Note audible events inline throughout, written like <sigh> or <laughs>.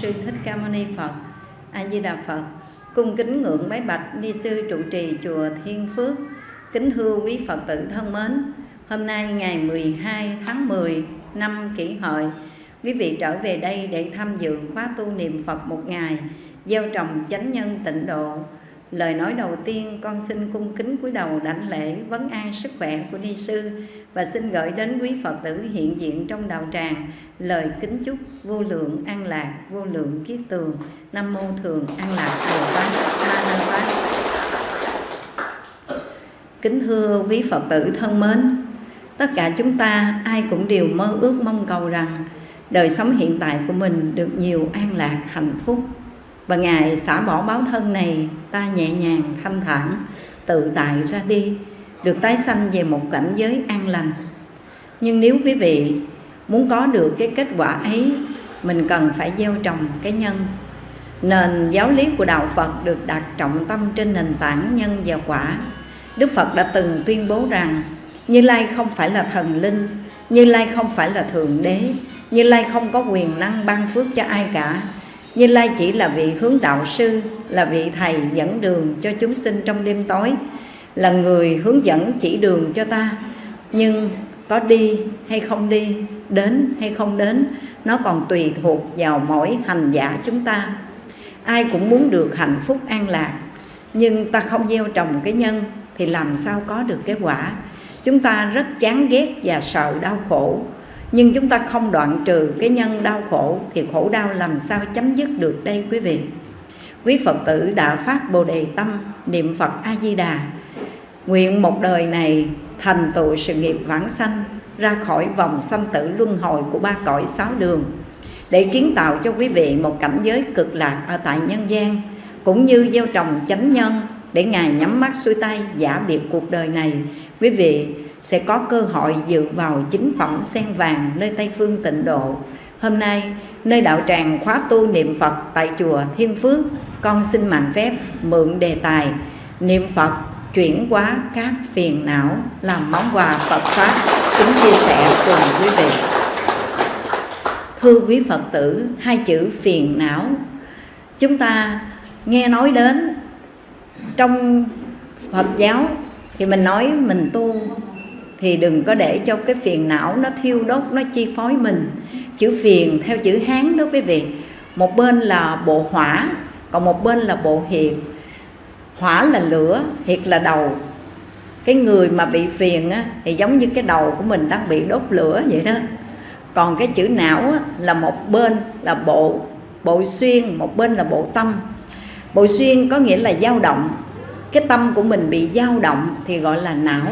Sư Thích Ca Mâu Ni Phật. A Di Đà Phật. Cung kính ngưỡng bái bạch ni sư trụ trì chùa Thiên Phước. Kính thưa quý Phật tử thân mến, hôm nay ngày 12 tháng 10 năm Kỷ Hợi, quý vị trở về đây để tham dự khóa tu niệm Phật một ngày, gieo trồng chánh nhân tịnh độ Lời nói đầu tiên con xin cung kính cúi đầu đảnh lễ vấn an sức khỏe của ni sư và xin gửi đến quý Phật tử hiện diện trong đạo tràng lời kính chúc vô lượng an lạc, vô lượng kiết tường. Nam mô thường an lạc Bồ pháp, Ma Na pháp. Kính thưa quý Phật tử thân mến, tất cả chúng ta ai cũng đều mơ ước mong cầu rằng đời sống hiện tại của mình được nhiều an lạc, hạnh phúc và Ngài xả bỏ báo thân này ta nhẹ nhàng, thanh thản, tự tại ra đi Được tái sanh về một cảnh giới an lành. Nhưng nếu quý vị muốn có được cái kết quả ấy Mình cần phải gieo trồng cái nhân. Nền giáo lý của Đạo Phật được đặt trọng tâm trên nền tảng nhân và quả. Đức Phật đã từng tuyên bố rằng Như Lai không phải là thần linh Như Lai không phải là Thượng Đế Như Lai không có quyền năng ban phước cho ai cả như Lai chỉ là vị hướng đạo sư, Là vị thầy dẫn đường cho chúng sinh trong đêm tối, Là người hướng dẫn chỉ đường cho ta. Nhưng có đi hay không đi, Đến hay không đến, Nó còn tùy thuộc vào mỗi hành giả chúng ta. Ai cũng muốn được hạnh phúc an lạc, Nhưng ta không gieo trồng cái nhân Thì làm sao có được cái quả? Chúng ta rất chán ghét và sợ đau khổ nhưng chúng ta không đoạn trừ cái nhân đau khổ thì khổ đau làm sao chấm dứt được đây quý vị? Quý phật tử đã phát bồ đề tâm, niệm phật a di đà nguyện một đời này thành tựu sự nghiệp vãng sanh, ra khỏi vòng sanh tử luân hồi của ba cõi sáu đường, để kiến tạo cho quý vị một cảnh giới cực lạc ở tại nhân gian, cũng như gieo trồng chánh nhân để ngài nhắm mắt xuôi tay giả biệt cuộc đời này. Quý vị sẽ có cơ hội dự vào chính phẩm sen vàng nơi Tây Phương tịnh độ. Hôm nay, nơi đạo tràng khóa tu niệm Phật tại chùa Thiên Phước, con xin mạng phép mượn đề tài niệm Phật chuyển hóa các phiền não làm món quà Phật Pháp chúng chia sẻ cùng quý vị. Thưa quý Phật tử, hai chữ phiền não chúng ta nghe nói đến trong Phật giáo thì mình nói mình tu thì đừng có để cho cái phiền não nó thiêu đốt nó chi phối mình. Chữ phiền theo chữ hán đó quý vị một bên là bộ hỏa còn một bên là bộ hiệt. Hỏa là lửa hiệt là đầu. Cái người mà bị phiền á, thì giống như cái đầu của mình đang bị đốt lửa vậy đó. Còn cái chữ não á, là một bên là bộ bộ xuyên một bên là bộ tâm. Bộ xuyên có nghĩa là dao động. Cái tâm của mình bị dao động thì gọi là não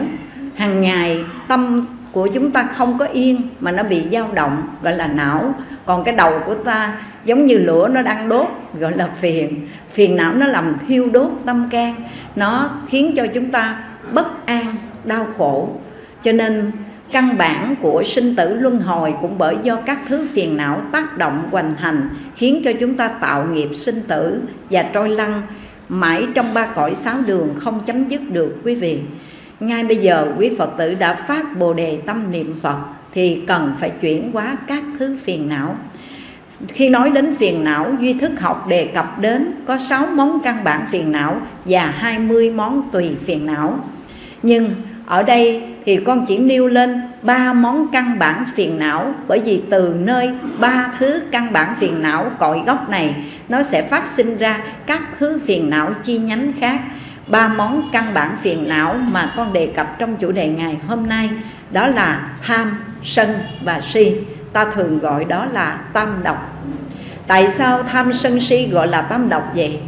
hàng ngày, tâm của chúng ta không có yên mà nó bị dao động, gọi là não. Còn cái đầu của ta giống như lửa nó đang đốt, gọi là phiền. Phiền não nó làm thiêu đốt tâm can. Nó khiến cho chúng ta bất an, đau khổ. Cho nên, căn bản của sinh tử luân hồi cũng bởi do các thứ phiền não tác động, hoành hành, khiến cho chúng ta tạo nghiệp sinh tử và trôi lăn mãi trong ba cõi sáu đường không chấm dứt được, quý vị ngay bây giờ, quý Phật tử đã phát bồ đề tâm niệm Phật, thì cần phải chuyển hóa các thứ phiền não. Khi nói đến phiền não, duy thức học đề cập đến có 6 món căn bản phiền não và 20 món tùy phiền não. Nhưng ở đây thì con chỉ nêu lên ba món căn bản phiền não, bởi vì từ nơi ba thứ căn bản phiền não cội gốc này, nó sẽ phát sinh ra các thứ phiền não chi nhánh khác ba món căn bản phiền não mà con đề cập trong chủ đề ngày hôm nay, đó là tham, sân và si. Ta thường gọi đó là tam độc. Tại sao tham, sân, si gọi là tam độc vậy?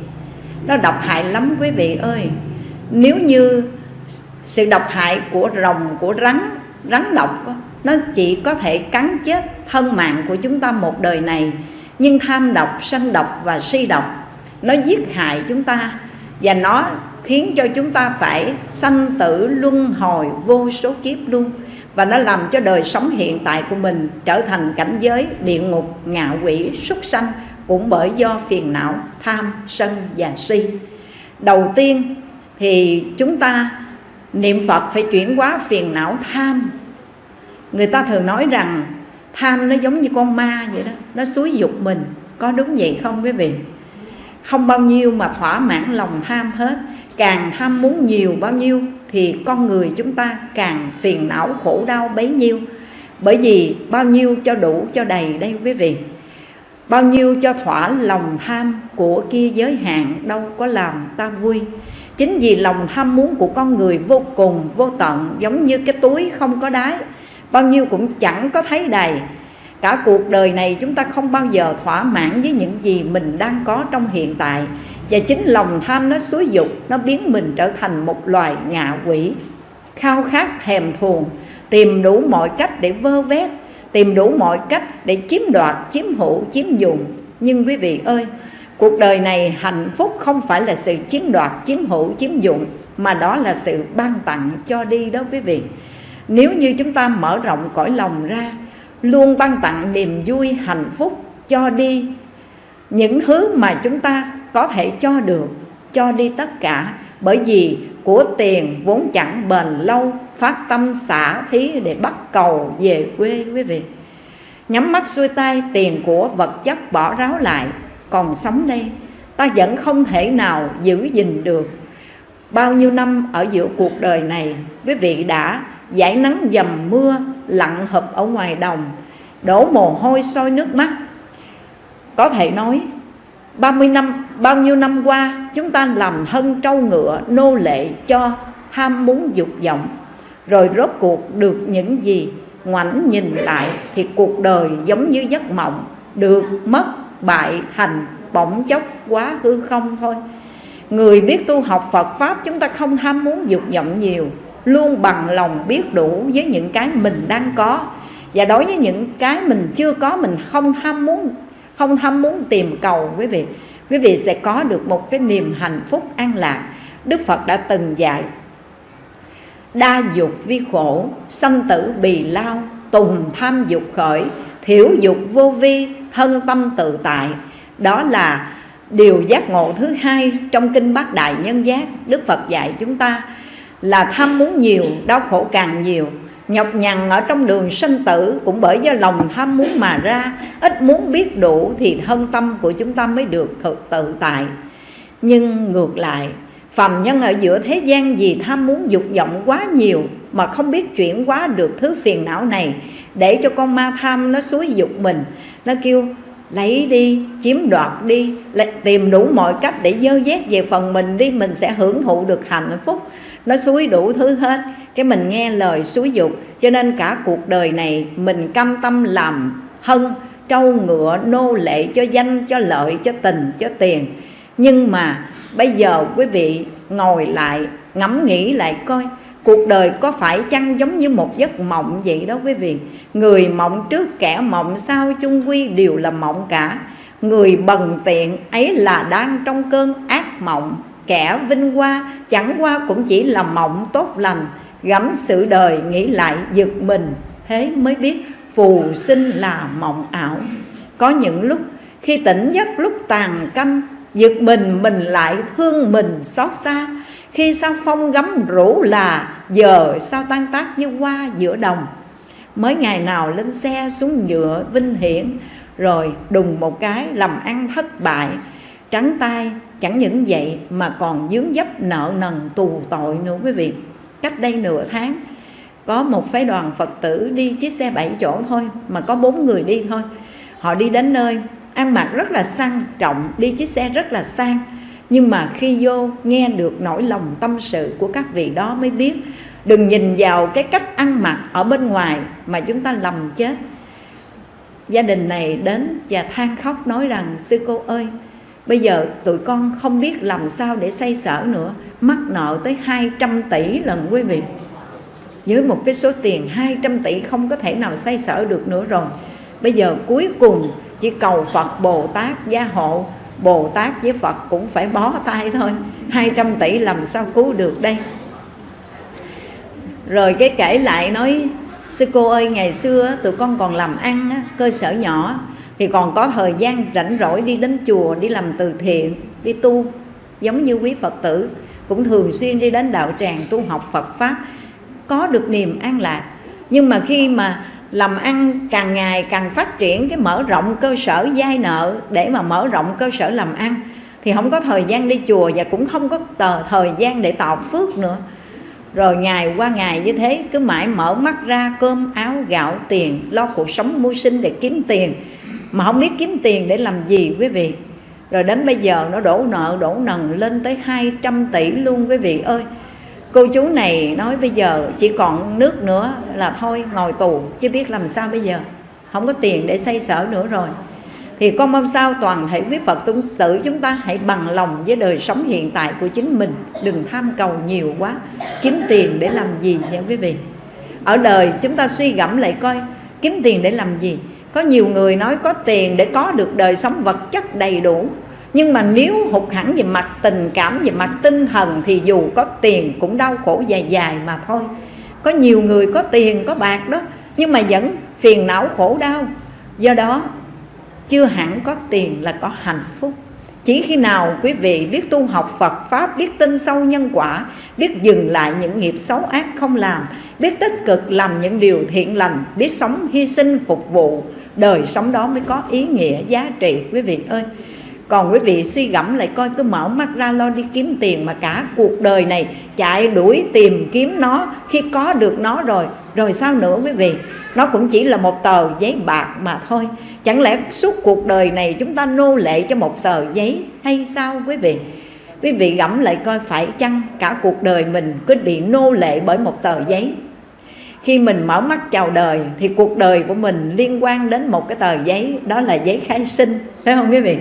Nó độc hại lắm quý vị ơi. Nếu như sự độc hại của rồng, của rắn rắn độc, nó chỉ có thể cắn chết thân mạng của chúng ta một đời này. Nhưng tham độc, sân độc và si độc, nó giết hại chúng ta. Và nó khiến cho chúng ta phải sanh tử luân hồi vô số kiếp luôn. Và nó làm cho đời sống hiện tại của mình trở thành cảnh giới địa ngục, ngạ quỷ, súc sanh cũng bởi do phiền não, tham, sân và si. Đầu tiên thì chúng ta, niệm phật phải chuyển hóa phiền não, tham. Người ta thường nói rằng tham nó giống như con ma vậy đó, nó xúi dục mình. Có đúng vậy không quý vị? Không bao nhiêu mà thỏa mãn lòng tham hết càng tham muốn nhiều bao nhiêu thì con người chúng ta càng phiền não khổ đau bấy nhiêu. Bởi vì bao nhiêu cho đủ cho đầy đây quý vị. Bao nhiêu cho thỏa lòng tham của kia giới hạn đâu có làm ta vui. Chính vì lòng tham muốn của con người vô cùng, vô tận, giống như cái túi không có đáy, bao nhiêu cũng chẳng có thấy đầy. Cả cuộc đời này chúng ta không bao giờ thỏa mãn với những gì mình đang có trong hiện tại và chính lòng tham nó xúi dục, nó biến mình trở thành một loài ngạ quỷ. Khao khát, thèm thuồng, tìm đủ mọi cách để vơ vét, tìm đủ mọi cách để chiếm đoạt, chiếm hữu, chiếm dùng nhưng quý vị ơi, cuộc đời này hạnh phúc không phải là sự chiếm đoạt, chiếm hữu, chiếm dụng mà đó là sự ban tặng cho đi đó quý vị. Nếu như chúng ta mở rộng cõi lòng ra, luôn ban tặng niềm vui, hạnh phúc cho đi những thứ mà chúng ta có thể cho được, cho đi tất cả. Bởi vì của tiền vốn chẳng bền lâu, phát tâm xả thí để bắt cầu về quê, quý vị. Nhắm mắt xuôi tay, tiền của vật chất bỏ ráo lại. Còn sống đây, ta vẫn không thể nào giữ gìn được. Bao nhiêu năm ở giữa cuộc đời này, quý vị đã giải nắng dầm mưa lặng hụp ở ngoài đồng, đổ mồ hôi sôi nước mắt. Có thể nói 30 năm, bao nhiêu năm qua, chúng ta làm thân trâu ngựa, nô lệ cho ham muốn dục vọng. Rồi rốt cuộc được những gì ngoảnh nhìn lại thì cuộc đời giống như giấc mộng, được mất bại thành bỗng chốc quá hư không thôi. Người biết tu học Phật pháp, chúng ta không ham muốn dục vọng nhiều, luôn bằng lòng biết đủ với những cái mình đang có. Và đối với những cái mình chưa có, mình không ham muốn không tham muốn tìm cầu, quý vị. Quý vị sẽ có được một cái niềm hạnh phúc an lạc. Đức phật đã từng dạy, đa dục vi khổ, sanh tử bì lao, tùng tham dục khởi, thiểu dục vô vi, thân tâm tự tại. Đó là điều giác ngộ thứ hai trong kinh bát đại nhân giác. Đức phật dạy chúng ta là tham muốn nhiều, đau khổ càng nhiều nhọc nhằn ở trong đường sinh tử cũng bởi do lòng tham muốn mà ra. Ít muốn biết đủ thì thân tâm của chúng ta mới được thực tự tại. Nhưng ngược lại, phàm nhân ở giữa thế gian vì tham muốn dục vọng quá nhiều mà không biết chuyển hóa được thứ phiền não này để cho con ma tham nó xúi dục mình. Nó kêu, lấy đi, chiếm đoạt đi tìm đủ mọi cách để dơ dét về phần mình đi, mình sẽ hưởng thụ được hạnh phúc nó suối đủ thứ hết. Cái mình nghe lời suối dục. Cho nên cả cuộc đời này, mình cam tâm làm hân, trâu ngựa, nô lệ cho danh, cho lợi, cho tình, cho tiền. Nhưng mà bây giờ quý vị ngồi lại, ngẫm nghĩ lại coi, cuộc đời có phải chăng giống như một giấc mộng vậy đó quý vị? Người mộng trước, kẻ mộng sau, chung quy đều là mộng cả. Người bần tiện ấy là đang trong cơn ác mộng kẻ vinh hoa, chẳng qua cũng chỉ là mộng tốt lành gẫm sự đời nghĩ lại giật mình. Thế mới biết phù sinh là mộng ảo. Có những lúc, khi tỉnh giấc lúc tàn canh, giật mình mình lại thương mình xót xa. Khi sao phong gấm rủ là, giờ sao tan tác như hoa giữa đồng. Mới ngày nào lên xe xuống nhựa vinh hiển, rồi đùng một cái làm ăn thất bại. Trắng tay chẳng những vậy mà còn dướng dấp nợ nần tù tội nữa quý vị. Cách đây nửa tháng, có một phái đoàn phật tử đi chiếc xe bảy chỗ thôi, mà có bốn người đi thôi. Họ đi đến nơi, ăn mặc rất là sang trọng, đi chiếc xe rất là sang. Nhưng mà khi vô, nghe được nỗi lòng tâm sự của các vị đó mới biết, đừng nhìn vào cái cách ăn mặc ở bên ngoài mà chúng ta lầm chết. Gia đình này đến và than khóc nói rằng, sư cô ơi bây giờ tụi con không biết làm sao để xây sở nữa. Mắc nợ tới 200 tỷ lần quý vị. Với một cái số tiền 200 tỷ không có thể nào xây sở được nữa rồi. Bây giờ cuối cùng chỉ cầu Phật Bồ Tát gia hộ. Bồ Tát với Phật cũng phải bó tay thôi. 200 tỷ làm sao cứu được đây? Rồi cái kể lại nói, Sư cô ơi, ngày xưa tụi con còn làm ăn cơ sở nhỏ thì còn có thời gian rảnh rỗi đi đến chùa, Đi làm từ thiện, Đi tu, Giống như quý Phật tử. Cũng thường xuyên đi đến đạo tràng tu học Phật Pháp, Có được niềm an lạc. Nhưng mà khi mà làm ăn càng ngày càng phát triển, cái mở rộng cơ sở giai nợ, để mà mở rộng cơ sở làm ăn, thì không có thời gian đi chùa và cũng không có tờ, thời gian để tạo phước nữa. Rồi ngày qua ngày như thế, cứ mãi mở mắt ra cơm áo gạo tiền, lo cuộc sống mưu sinh để kiếm tiền mà không biết kiếm tiền để làm gì, quý vị. Rồi đến bây giờ nó đổ nợ, đổ nần lên tới 200 tỷ luôn, quý vị ơi. Cô chú này nói bây giờ chỉ còn nước nữa là thôi, ngồi tù, chứ biết làm sao bây giờ. Không có tiền để xây sở nữa rồi. Thì con mong sao toàn thể quý Phật tử chúng ta hãy bằng lòng với đời sống hiện tại của chính mình. Đừng tham cầu nhiều quá, kiếm tiền để làm gì nha quý vị. Ở đời chúng ta suy gẫm lại coi, kiếm tiền để làm gì? Có nhiều người nói có tiền để có được đời sống vật chất đầy đủ. Nhưng mà nếu hụt hẳn về mặt tình cảm về mặt tinh thần thì dù có tiền cũng đau khổ dài dài mà thôi. Có nhiều người có tiền có bạc đó nhưng mà vẫn phiền não khổ đau. Do đó chưa hẳn có tiền là có hạnh phúc. Chỉ khi nào quý vị biết tu học Phật Pháp, biết tin sâu nhân quả, biết dừng lại những nghiệp xấu ác không làm, biết tích cực làm những điều thiện lành, biết sống hy sinh phục vụ, đời sống đó mới có ý nghĩa, giá trị. Quý vị ơi, còn quý vị suy gẫm lại coi, cứ mở mắt ra lo đi kiếm tiền mà cả cuộc đời này chạy đuổi tìm kiếm nó khi có được nó rồi. Rồi sao nữa quý vị? Nó cũng chỉ là một tờ giấy bạc mà thôi. Chẳng lẽ suốt cuộc đời này chúng ta nô lệ cho một tờ giấy hay sao quý vị? Quý vị gẫm lại coi, phải chăng cả cuộc đời mình cứ bị nô lệ bởi một tờ giấy? Khi mình mở mắt chào đời thì cuộc đời của mình liên quan đến một cái tờ giấy đó là giấy khai sinh phải không quý vị?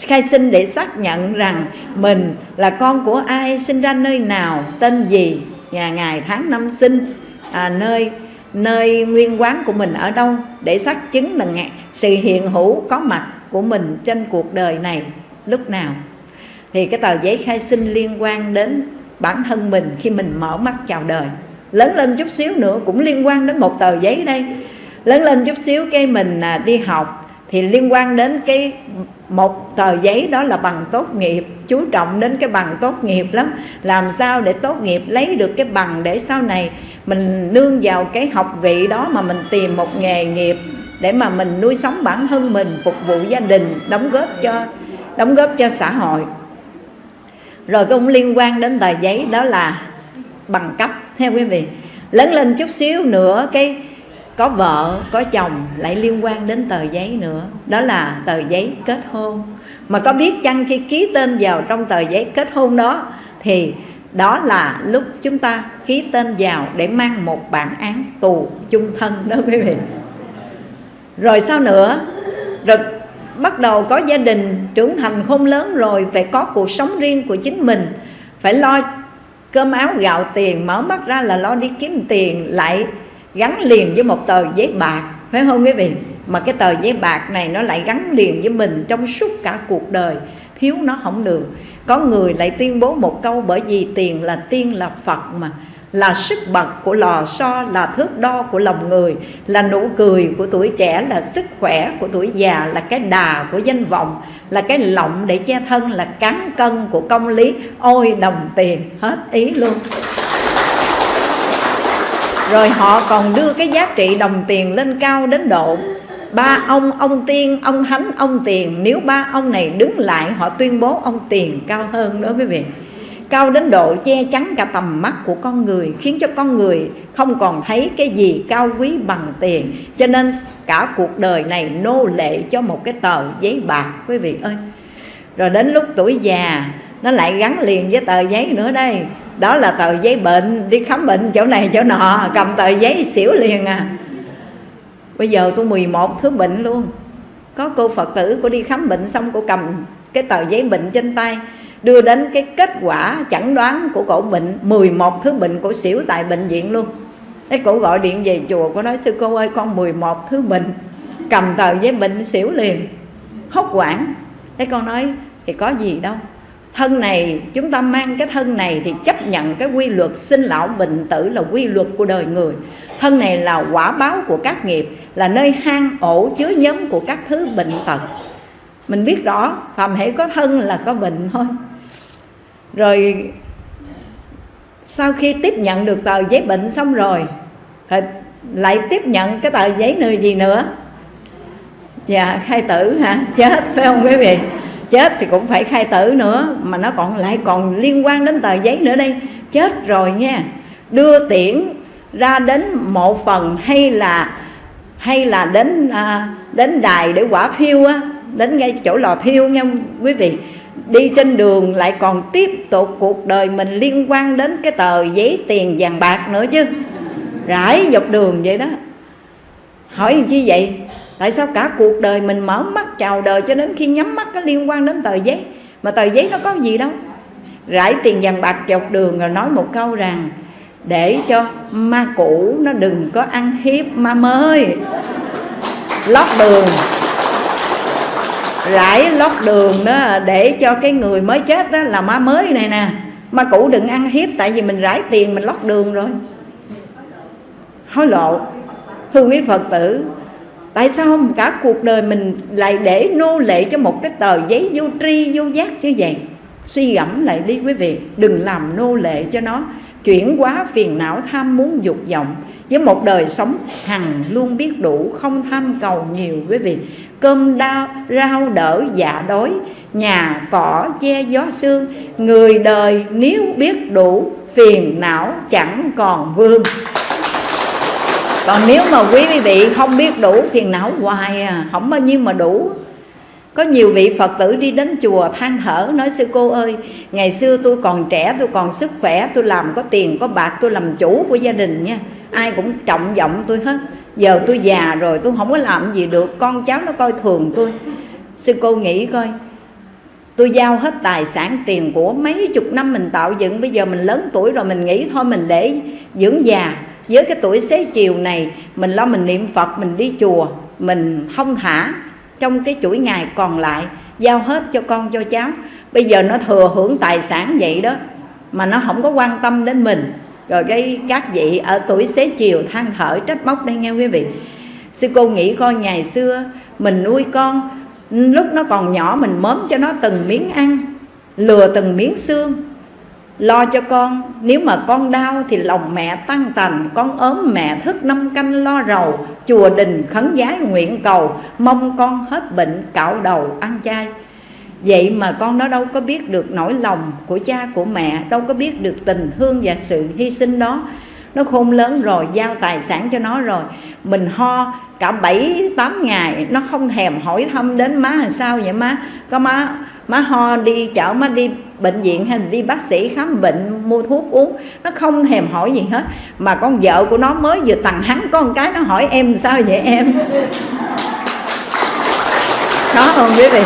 Khai sinh để xác nhận rằng mình là con của ai sinh ra nơi nào tên gì nhà ngày tháng năm sinh à, nơi nơi nguyên quán của mình ở đâu để xác chứng là sự hiện hữu có mặt của mình trên cuộc đời này lúc nào. Thì cái tờ giấy khai sinh liên quan đến bản thân mình khi mình mở mắt chào đời lớn lên chút xíu nữa cũng liên quan đến một tờ giấy đây. Lớn lên chút xíu cái mình à, đi học thì liên quan đến cái một tờ giấy đó là bằng tốt nghiệp chú trọng đến cái bằng tốt nghiệp lắm. Làm sao để tốt nghiệp lấy được cái bằng để sau này mình nương vào cái học vị đó mà mình tìm một nghề nghiệp để mà mình nuôi sống bản thân mình phục vụ gia đình đóng góp cho đóng góp cho xã hội. Rồi cũng liên quan đến tờ giấy đó là bằng cấp, theo quý vị. Lớn lên chút xíu nữa, cái có vợ, có chồng lại liên quan đến tờ giấy nữa. Đó là tờ giấy kết hôn. Mà có biết chăng khi ký tên vào trong tờ giấy kết hôn đó, thì đó là lúc chúng ta ký tên vào để mang một bản án tù chung thân đó quý vị. Rồi sao nữa? Rồi bắt đầu có gia đình trưởng thành khôn lớn rồi, phải có cuộc sống riêng của chính mình. Phải lo cơm áo gạo tiền, mở mắt ra là lo đi kiếm tiền, lại gắn liền với một tờ giấy bạc, phải không quý vị? Mà cái tờ giấy bạc này nó lại gắn liền với mình trong suốt cả cuộc đời, thiếu nó không được. Có người lại tuyên bố một câu, bởi vì tiền là tiên là phật mà là sức bật của lò xo, là thước đo của lòng người, là nụ cười của tuổi trẻ, là sức khỏe của tuổi già, là cái đà của danh vọng, là cái lọng để che thân, là cán cân của công lý. Ôi, đồng tiền, hết ý luôn. Rồi họ còn đưa cái giá trị đồng tiền lên cao đến độ, ba ông ông tiên, ông thánh, ông tiền. Nếu ba ông này đứng lại, họ tuyên bố ông tiền cao hơn đó quý vị cao đến độ che chắn cả tầm mắt của con người, khiến cho con người không còn thấy cái gì cao quý bằng tiền. Cho nên cả cuộc đời này nô lệ cho một cái tờ giấy bạc, quý vị ơi. Rồi đến lúc tuổi già, nó lại gắn liền với tờ giấy nữa đây. Đó là tờ giấy bệnh, đi khám bệnh chỗ này chỗ nọ, cầm tờ giấy xỉu liền à. Bây giờ tôi 11 thứ bệnh luôn. Có cô phật tử cô đi khám bệnh xong cô cầm cái tờ giấy bệnh trên tay đưa đến cái kết quả chẩn đoán của cổ bệnh 11 thứ bệnh cổ xỉu tại bệnh viện luôn. Cái cổ gọi điện về chùa cô nói, sư cô ơi, con 11 thứ bệnh, cầm tờ giấy bệnh xỉu liền. Hốt quản cái con nói, thì có gì đâu. Thân này, chúng ta mang cái thân này thì chấp nhận cái quy luật sinh lão bệnh tử là quy luật của đời người. Thân này là quả báo của các nghiệp, là nơi hang ổ chứa nhóm của các thứ bệnh tật. Mình biết rõ phàm hệ có thân là có bệnh thôi rồi sau khi tiếp nhận được tờ giấy bệnh xong rồi ờ, lại tiếp nhận cái tờ giấy nơi gì nữa. Dạ khai tử hả? Chết phải không quý vị? Chết thì cũng phải khai tử nữa mà nó còn lại còn liên quan đến tờ giấy nữa đây. Chết rồi nha. Đưa tiễn ra đến một phần hay là hay là đến à, đến đài để quả thiêu á đến ngay chỗ lò thiêu nha quý vị? Đi trên đường lại còn tiếp tục cuộc đời mình liên quan đến cái tờ giấy tiền vàng bạc nữa chứ. Rải dọc đường vậy đó. Hỏi làm chi vậy? Tại sao cả cuộc đời mình mở mắt chào đời cho đến khi nhắm mắt có liên quan đến tờ giấy? Mà tờ giấy nó có gì đâu? Rải tiền vàng bạc dọc đường rồi nói một câu rằng, để cho ma cũ nó đừng có ăn hiếp ma mới. Lót đường rải lót đường đó để cho cái người mới chết đó là ma mới này nè. Ma cũ đừng ăn hiếp, tại vì mình rải tiền, mình lót đường rồi. Hối lộ. Thưa quý phật tử, tại sao cả cuộc đời mình lại để nô lệ cho một cái tờ giấy vô tri, vô giác như vậy? Suy gẫm lại đi quý vị, đừng làm nô lệ cho nó chuyển hóa phiền não tham muốn dục vọng với một đời sống hằng luôn biết đủ, không tham cầu nhiều. Quý vị, cơm đau rau đỡ dạ đói, nhà cỏ, che gió sương, người đời nếu biết đủ, phiền não chẳng còn vương. Còn nếu mà quý vị không biết đủ phiền não hoài à không bao nhiêu mà đủ có nhiều vị phật tử đi đến chùa than thở, nói, sư cô ơi, ngày xưa tôi còn trẻ, tôi còn sức khỏe, tôi làm có tiền, có bạc, tôi làm chủ của gia đình nha. Ai cũng trọng vọng tôi hết. Giờ tôi già rồi, tôi không có làm gì được, con cháu nó coi thường tôi. Sư cô nghĩ coi, tôi giao hết tài sản tiền của mấy chục năm mình tạo dựng, bây giờ mình lớn tuổi rồi mình nghĩ thôi, mình để dưỡng già. Với cái tuổi xế chiều này, mình lo mình niệm phật, mình đi chùa, mình không thả trong cái chuỗi ngày còn lại, giao hết cho con, cho cháu. Bây giờ nó thừa hưởng tài sản vậy đó, mà nó không có quan tâm đến mình. Rồi cái các vị ở tuổi xế chiều than thở, trách móc đây nghe quý vị? Sư cô nghĩ coi, ngày xưa mình nuôi con, lúc nó còn nhỏ mình mớm cho nó từng miếng ăn, lừa từng miếng xương lo cho con, nếu mà con đau thì lòng mẹ tăng tành, con ốm mẹ thức năm canh lo rầu. Chùa đình khấn giái nguyện cầu, mong con hết bệnh, cạo đầu, ăn chay. Vậy mà con nó đâu có biết được nỗi lòng của cha của mẹ, đâu có biết được tình thương và sự hy sinh đó nó khôn lớn rồi, giao tài sản cho nó rồi. Mình ho cả bảy, tám ngày, nó không thèm hỏi thăm đến má làm sao vậy má? Có má má ho đi chợ, má đi bệnh viện hay đi bác sĩ khám bệnh, mua thuốc uống. Nó không thèm hỏi gì hết. Mà con vợ của nó mới vừa tặng hắn, có một cái nó hỏi em sao vậy em? Có không quý vị?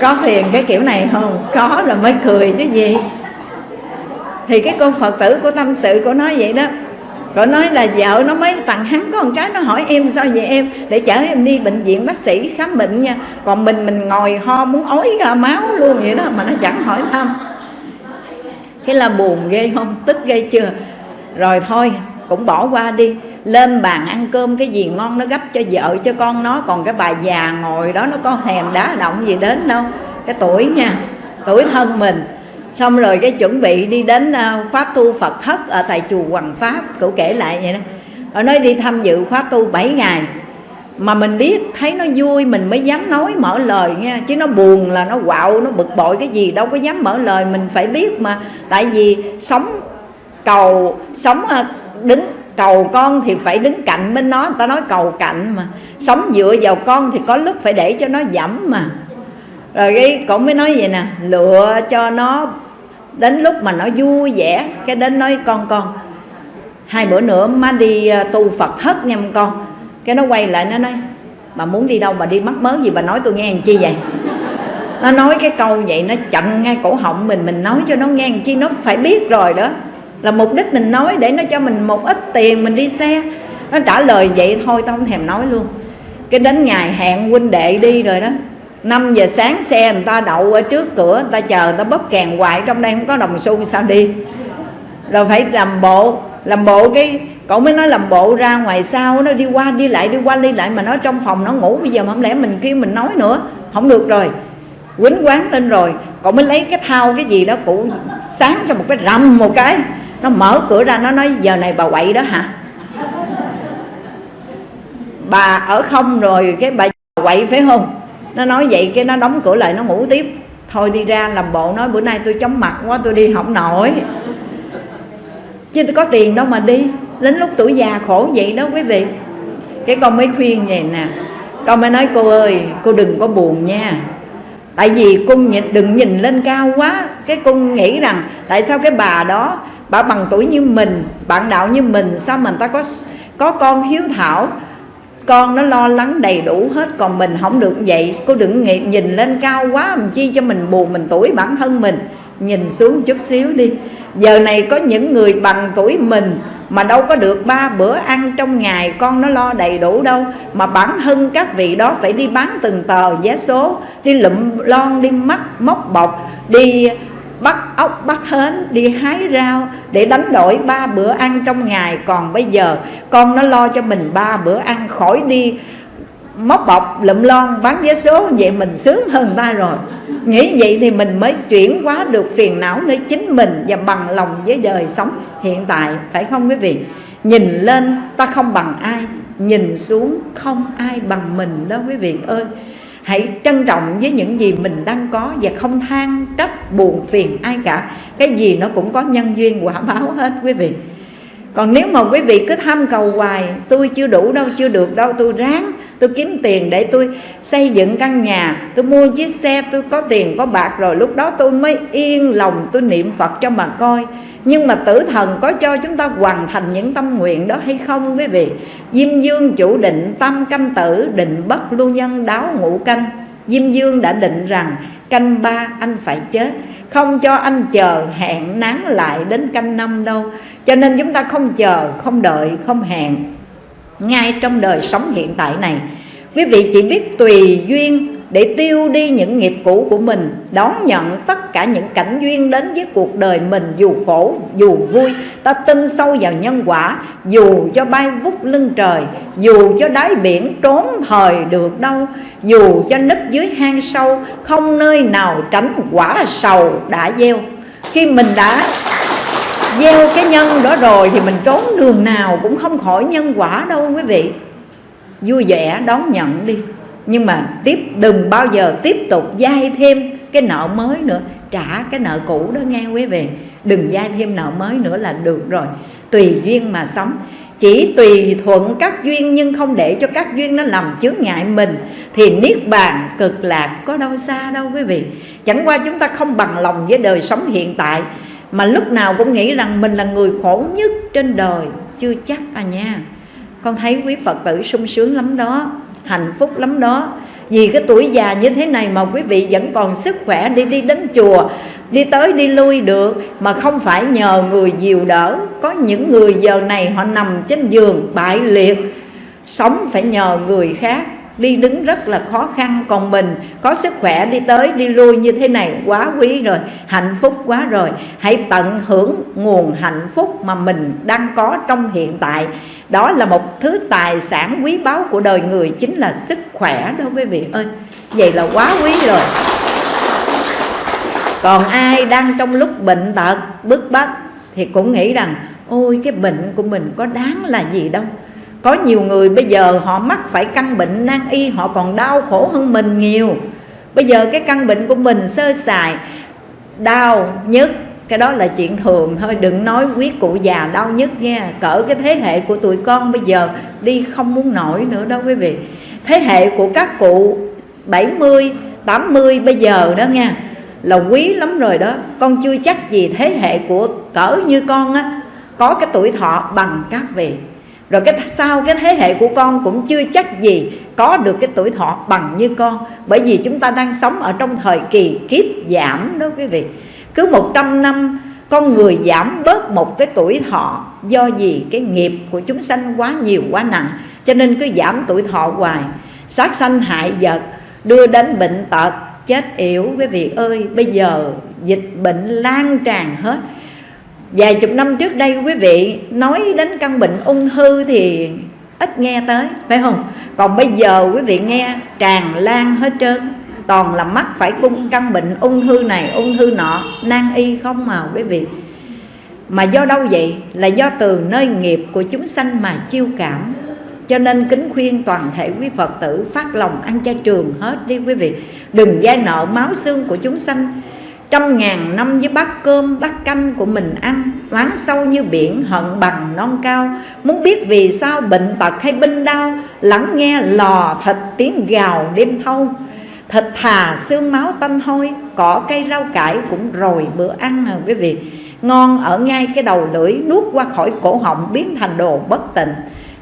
Có phiền cái kiểu này không? Có rồi mới cười chứ gì thì cái cô phật tử của tâm sự của nói vậy đó. Cô nói là vợ nó mới tặng hắn có một cái, Nó hỏi em sao vậy em? Để chở em đi bệnh viện bác sĩ khám bệnh nha. Còn mình mình ngồi ho muốn ói ra máu luôn vậy đó, Mà nó chẳng hỏi thăm. Cái là buồn ghê không? Tức ghê chưa? Rồi thôi, cũng bỏ qua đi. Lên bàn ăn cơm cái gì ngon nó gấp cho vợ, cho con nó. Còn cái bà già ngồi đó, nó có thèm đá động gì đến đâu. Cái tuổi nha, Tuổi thân mình xong rồi cái chuẩn bị đi đến à, khóa tu Phật thất ở tại chùa Hoàng Pháp, cậu kể lại vậy đó. Ở nói đi tham dự khóa tu 7 ngày. Mà mình biết, thấy nó vui, mình mới dám nói mở lời nha. Chứ nó buồn là nó quạo, nó bực bội cái gì, đâu có dám mở lời. Mình phải biết mà. Tại vì sống cầu, sống à, đứng, cầu con thì phải đứng cạnh bên nó. Người ta nói cầu cạnh mà. Sống dựa vào con thì có lúc phải để cho nó dẫm mà rồi cái cũng mới nói vậy nè, lựa cho nó đến lúc mà nó vui vẻ, cái đến nói, con con, hai bữa nữa má đi à, tu phật thất nha con. Cái nó quay lại nó nói bà muốn đi đâu bà đi mắc mớ gì bà nói tôi nghe làm chi vậy? Nó nói cái câu vậy, nó chặn ngay cổ họng mình mình nói cho nó nghe làm chi, nó phải biết rồi đó. Là mục đích mình nói để nó cho mình một ít tiền mình đi xe. Nó trả lời vậy thôi, tao không thèm nói luôn. Cái đến ngày hẹn huynh đệ đi rồi đó 5 giờ sáng xe người ta đậu ở trước cửa, người ta chờ, người ta bóp kèn hoài, trong đây không có đồng xu sao đi. Rồi phải làm bộ làm bộ cái, cậu mới nói làm bộ ra ngoài sau, nó đi qua, đi lại, đi qua, đi lại, mà nó trong phòng nó ngủ, bây giờ mà không lẽ mình kêu mình nói nữa, không được rồi. Quýnh quán tên rồi, cậu mới lấy cái thao cái gì đó cụ sáng cho một cái rầm một cái, nó mở cửa ra, nó nói, giờ này bà quậy đó hả? Bà ở không rồi, cái bà quậy phải không? Nó nói vậy cái nó đóng cửa lại nó ngủ tiếp. Thôi đi ra làm bộ nói bữa nay tôi chóng mặt quá tôi đi không nổi. Chứ có tiền đâu mà đi. Đến lúc tuổi già khổ vậy đó quý vị. Cái con mới khuyên vậy nè. Con mới nói cô ơi cô đừng có buồn nha. Tại vì cung nhìn, đừng nhìn lên cao quá. Cái cung nghĩ rằng tại sao cái bà đó bà bằng tuổi như mình bạn đạo như mình sao mình ta có có con hiếu thảo con nó lo lắng đầy đủ hết còn mình không được vậy. Cô đừng nghĩ, nhìn lên cao quá làm chi cho mình buồn mình tuổi bản thân mình. Nhìn xuống chút xíu đi. Giờ này có những người bằng tuổi mình mà đâu có được ba bữa ăn trong ngày con nó lo đầy đủ đâu. Mà bản thân các vị đó phải đi bán từng tờ vé số đi lụm lon đi mắc móc bọc đi bắt ốc bắt hến, đi hái rau để đánh đổi ba bữa ăn trong ngày. Còn bây giờ, con nó lo cho mình ba bữa ăn khỏi đi, móc bọc lụm lon bán vé số, vậy mình sướng hơn ta rồi. Nghĩ vậy thì mình mới chuyển hóa được phiền não nơi chính mình và bằng lòng với đời sống hiện tại, phải không quý vị? Nhìn lên ta không bằng ai, nhìn xuống không ai bằng mình đó quý vị ơi hãy trân trọng với những gì mình đang có và không than trách, buồn, phiền ai cả. Cái gì nó cũng có nhân duyên, quả báo hết, quý vị. Còn nếu mà quý vị cứ tham cầu hoài, tôi chưa đủ đâu, chưa được đâu, tôi ráng tôi kiếm tiền để tôi xây dựng căn nhà. Tôi mua chiếc xe, tôi có tiền, có bạc rồi. Lúc đó tôi mới yên lòng tôi niệm phật cho mà coi. Nhưng mà tử thần có cho chúng ta hoàn thành những tâm nguyện đó hay không, quý vị? Diêm dương chủ định tâm canh tử, định bất lưu nhân, đáo ngũ canh. Diêm dương đã định rằng, canh ba anh phải chết. Không cho anh chờ hẹn nán lại đến canh năm đâu. Cho nên chúng ta không chờ, không đợi, không hẹn ngay trong đời sống hiện tại này. Quý vị chỉ biết tùy duyên để tiêu đi những nghiệp cũ của mình, đón nhận tất cả những cảnh duyên đến với cuộc đời mình dù khổ, dù vui. Ta tin sâu vào nhân quả, dù cho bay vút lưng trời, dù cho đáy biển trốn thời được đâu, dù cho nấp dưới hang sâu, không nơi nào tránh quả sầu đã gieo. Khi mình đã gieo cái nhân đó rồi thì mình trốn đường nào cũng không khỏi nhân quả đâu quý vị. Vui vẻ đón nhận đi. Nhưng mà tiếp, đừng bao giờ tiếp tục dai thêm cái nợ mới nữa. Trả cái nợ cũ đó nghe quý vị. Đừng dai thêm nợ mới nữa là được rồi. Tùy duyên mà sống. Chỉ tùy thuận các duyên nhưng không để cho các duyên nó làm chướng ngại mình. Thì niết bàn cực lạc có đâu xa đâu quý vị. Chẳng qua chúng ta không bằng lòng với đời sống hiện tại mà lúc nào cũng nghĩ rằng mình là người khổ nhất trên đời. Chưa chắc à nha. Con thấy quý phật tử sung sướng lắm đó, hạnh phúc lắm đó. Vì cái tuổi già như thế này mà quý vị vẫn còn sức khỏe đi đi đến chùa, đi tới, đi lui được. Mà không phải nhờ người dìu đỡ. Có những người giờ này họ nằm trên giường bại liệt. Sống phải nhờ người khác đi đứng rất là khó khăn, còn mình có sức khỏe đi tới, đi lui như thế này quá quý rồi, hạnh phúc quá rồi. Hãy tận hưởng nguồn hạnh phúc mà mình đang có trong hiện tại. Đó là một thứ tài sản quý báu của đời người, chính là sức khỏe đó quý vị ơi. Vậy là quá quý rồi. Còn ai đang trong lúc bệnh tật, bức bách thì cũng nghĩ rằng, ôi, cái bệnh của mình có đáng là gì đâu có nhiều người bây giờ họ mắc phải căn bệnh nan y, họ còn đau khổ hơn mình nhiều. Bây giờ cái căn bệnh của mình sơ sài, đau nhức cái đó là chuyện thường thôi, đừng nói quý cụ già đau nhất nha. Cỡ cái thế hệ của tụi con bây giờ đi không muốn nổi nữa đâu quý vị. Thế hệ của các cụ 70 80 bây giờ đó nha, là quý lắm rồi đó. Con chưa chắc gì thế hệ của cỡ như con á, có cái tuổi thọ bằng các vị rồi cái sau cái thế hệ của con cũng chưa chắc gì có được cái tuổi thọ bằng như con. Bởi vì chúng ta đang sống ở trong thời kỳ kiếp giảm đó quý vị. Cứ 100 năm, con người giảm bớt một cái tuổi thọ do gì cái nghiệp của chúng sanh quá nhiều, quá nặng. Cho nên cứ giảm tuổi thọ hoài. Sát sanh hại vật, đưa đến bệnh tật, chết yểu, quý vị ơi, bây giờ dịch bệnh lan tràn hết vài chục năm trước đây, quý vị nói đến căn bệnh ung thư thì ít nghe tới, phải không? Còn bây giờ quý vị nghe tràn lan hết trơn, toàn là mắc phải cung căn bệnh ung thư này, ung thư nọ, nan y không mà quý vị. Mà do đâu vậy? Là do từ nơi nghiệp của chúng sanh mà chiêu cảm. Cho nên kính khuyên toàn thể quý phật tử phát lòng ăn chay trường hết đi quý vị. Đừng gia nợ máu xương của chúng sanh trăm ngàn năm với bát cơm, bát canh của mình ăn oán sâu như biển, hận bằng non cao. Muốn biết vì sao bệnh tật hay binh đau, lắng nghe lò thịt tiếng gào đêm thâu. Thịt thà, xương máu tanh hôi, cỏ cây rau cải cũng rồi bữa ăn à quý vị. Ngon ở ngay cái đầu lưỡi, nuốt qua khỏi cổ họng biến thành đồ bất tịnh.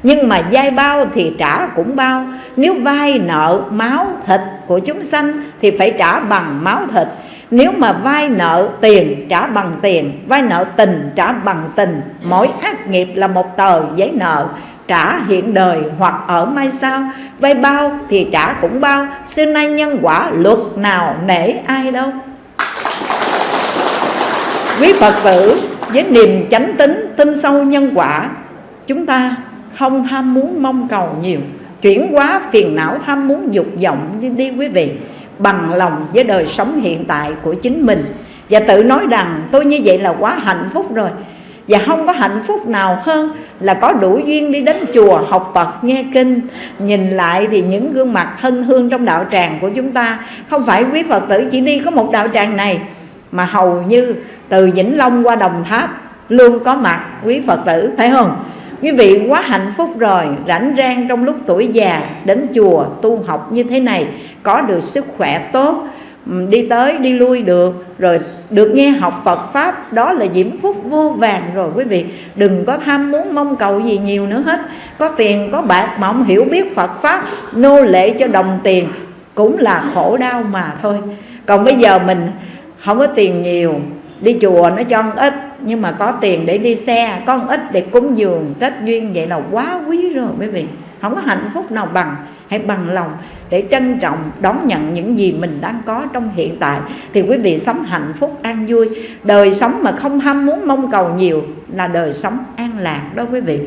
Nhưng mà dai bao thì trả cũng bao. Nếu vay nợ máu thịt của chúng sanh thì phải trả bằng máu thịt nếu mà vay nợ tiền trả bằng tiền vay nợ tình trả bằng tình mỗi ác nghiệp là một tờ giấy nợ trả hiện đời hoặc ở mai sau vay bao thì trả cũng bao xưa nay nhân quả luật nào nể ai đâu. Quý phật tử với niềm chánh tính tin sâu nhân quả chúng ta không tham muốn mong cầu nhiều chuyển hóa phiền não tham muốn dục vọng đi, đi quý vị bằng lòng với đời sống hiện tại của chính mình. Và tự nói rằng, tôi như vậy là quá hạnh phúc rồi. Và không có hạnh phúc nào hơn là có đủ duyên đi đến chùa học Phật, nghe kinh, nhìn lại thì những gương mặt thân hương trong đạo tràng của chúng ta. Không phải quý Phật tử chỉ đi có một đạo tràng này, mà hầu như từ Vĩnh Long qua Đồng Tháp luôn có mặt, quý Phật tử, phải không? Quý vị, quá hạnh phúc rồi. Rảnh rang trong lúc tuổi già, đến chùa tu học như thế này, có được sức khỏe tốt đi tới, đi lui được, rồi được nghe học Phật pháp, đó là diễm phúc vô vàng rồi. Quý vị, đừng có tham muốn mong cầu gì nhiều nữa hết. Có tiền, có bạc mà không hiểu biết Phật pháp, nô lệ cho đồng tiền cũng là khổ đau mà thôi. Còn bây giờ mình không có tiền nhiều, đi chùa nó cho ít nhưng mà có tiền để đi xe, có ít để cúng dường kết duyên vậy là quá quý rồi quý vị. Không có hạnh phúc nào bằng. Hãy bằng lòng để trân trọng, đón nhận những gì mình đang có trong hiện tại. Thì quý vị sống hạnh phúc, an vui. Đời sống mà không tham muốn mong cầu nhiều là đời sống an lạc đó quý vị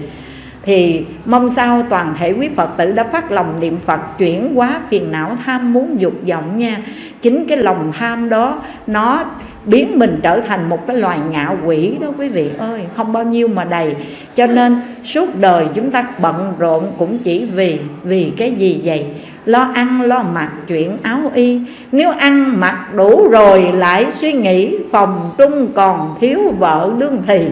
thì mong sao toàn thể quý Phật tử đã phát lòng niệm Phật, chuyển hóa phiền não tham muốn dục vọng nha. Chính cái lòng tham đó, nó biến mình trở thành một cái loài ngạo quỷ đó quý vị ơi. Không bao nhiêu mà đầy. Cho nên suốt đời chúng ta bận rộn cũng chỉ vì vì cái gì vậy? Lo ăn, lo mặc chuyện áo y. Nếu ăn mặc đủ rồi lại suy nghĩ phòng trung còn thiếu vợ đương thì.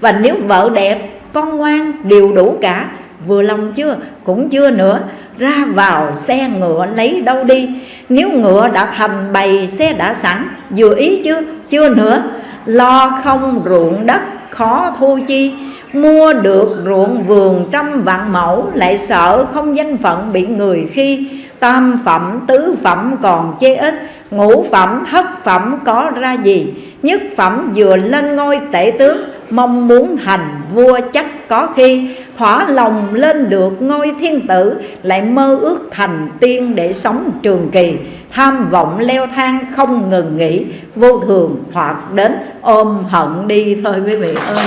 Và nếu vợ đẹp con ngoan, đều đủ cả. Vừa lòng chưa? Cũng chưa nữa. Ra vào xe ngựa lấy đâu đi? Nếu ngựa đã thành bày, xe đã sẵn, vừa ý chưa? Chưa nữa. Lo không ruộng đất, khó thu chi. Mua được ruộng vườn trăm vạn mẫu, lại sợ không danh phận bị người khi. Tam phẩm, tứ phẩm còn chê ít ngũ phẩm, thất phẩm có ra gì? Nhất phẩm vừa lên ngôi tể tướng, mong muốn thành vua chắc có khi. Thỏa lòng lên được ngôi thiên tử, lại mơ ước thành tiên để sống trường kỳ. Tham vọng leo thang không ngừng nghỉ, vô thường thoạt đến, ôm hận đi thôi quý vị ơi.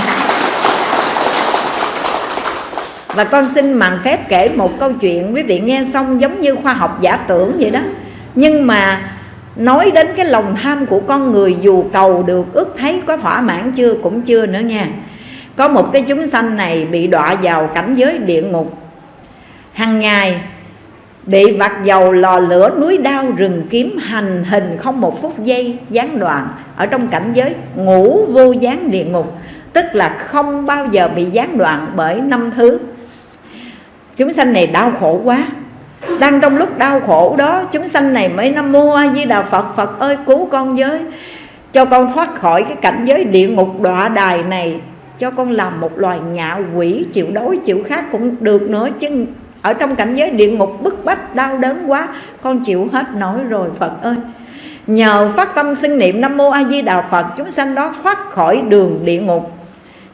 Và con xin màn phép kể một câu chuyện, quý vị nghe xong giống như khoa học giả tưởng vậy đó. Nhưng mà nói đến cái lòng tham của con người, dù cầu được, ước thấy, có thỏa mãn chưa cũng chưa nữa nha. Có một cái chúng sanh này bị đọa vào cảnh giới địa ngục. Hàng ngày, bị vặt dầu lò lửa núi đao rừng kiếm hành hình không một phút giây, gián đoạn, ở trong cảnh giới ngủ vô gián địa ngục. Tức là không bao giờ bị gián đoạn bởi năm thứ. Chúng sanh này đau khổ quá đang trong lúc đau khổ đó, chúng sanh này mới nam mô a di đà phật phật ơi, cứu con với cho con thoát khỏi cái cảnh giới địa ngục đọa đài này. Cho con làm một loài ngạ quỷ, chịu đói, chịu khát cũng được nữa, chứ ở trong cảnh giới địa ngục bức bách, đau đớn quá, con chịu hết nổi rồi, phật ơi. Nhờ phát tâm xưng niệm nam mô a di đà phật, chúng sanh đó thoát khỏi đường địa ngục.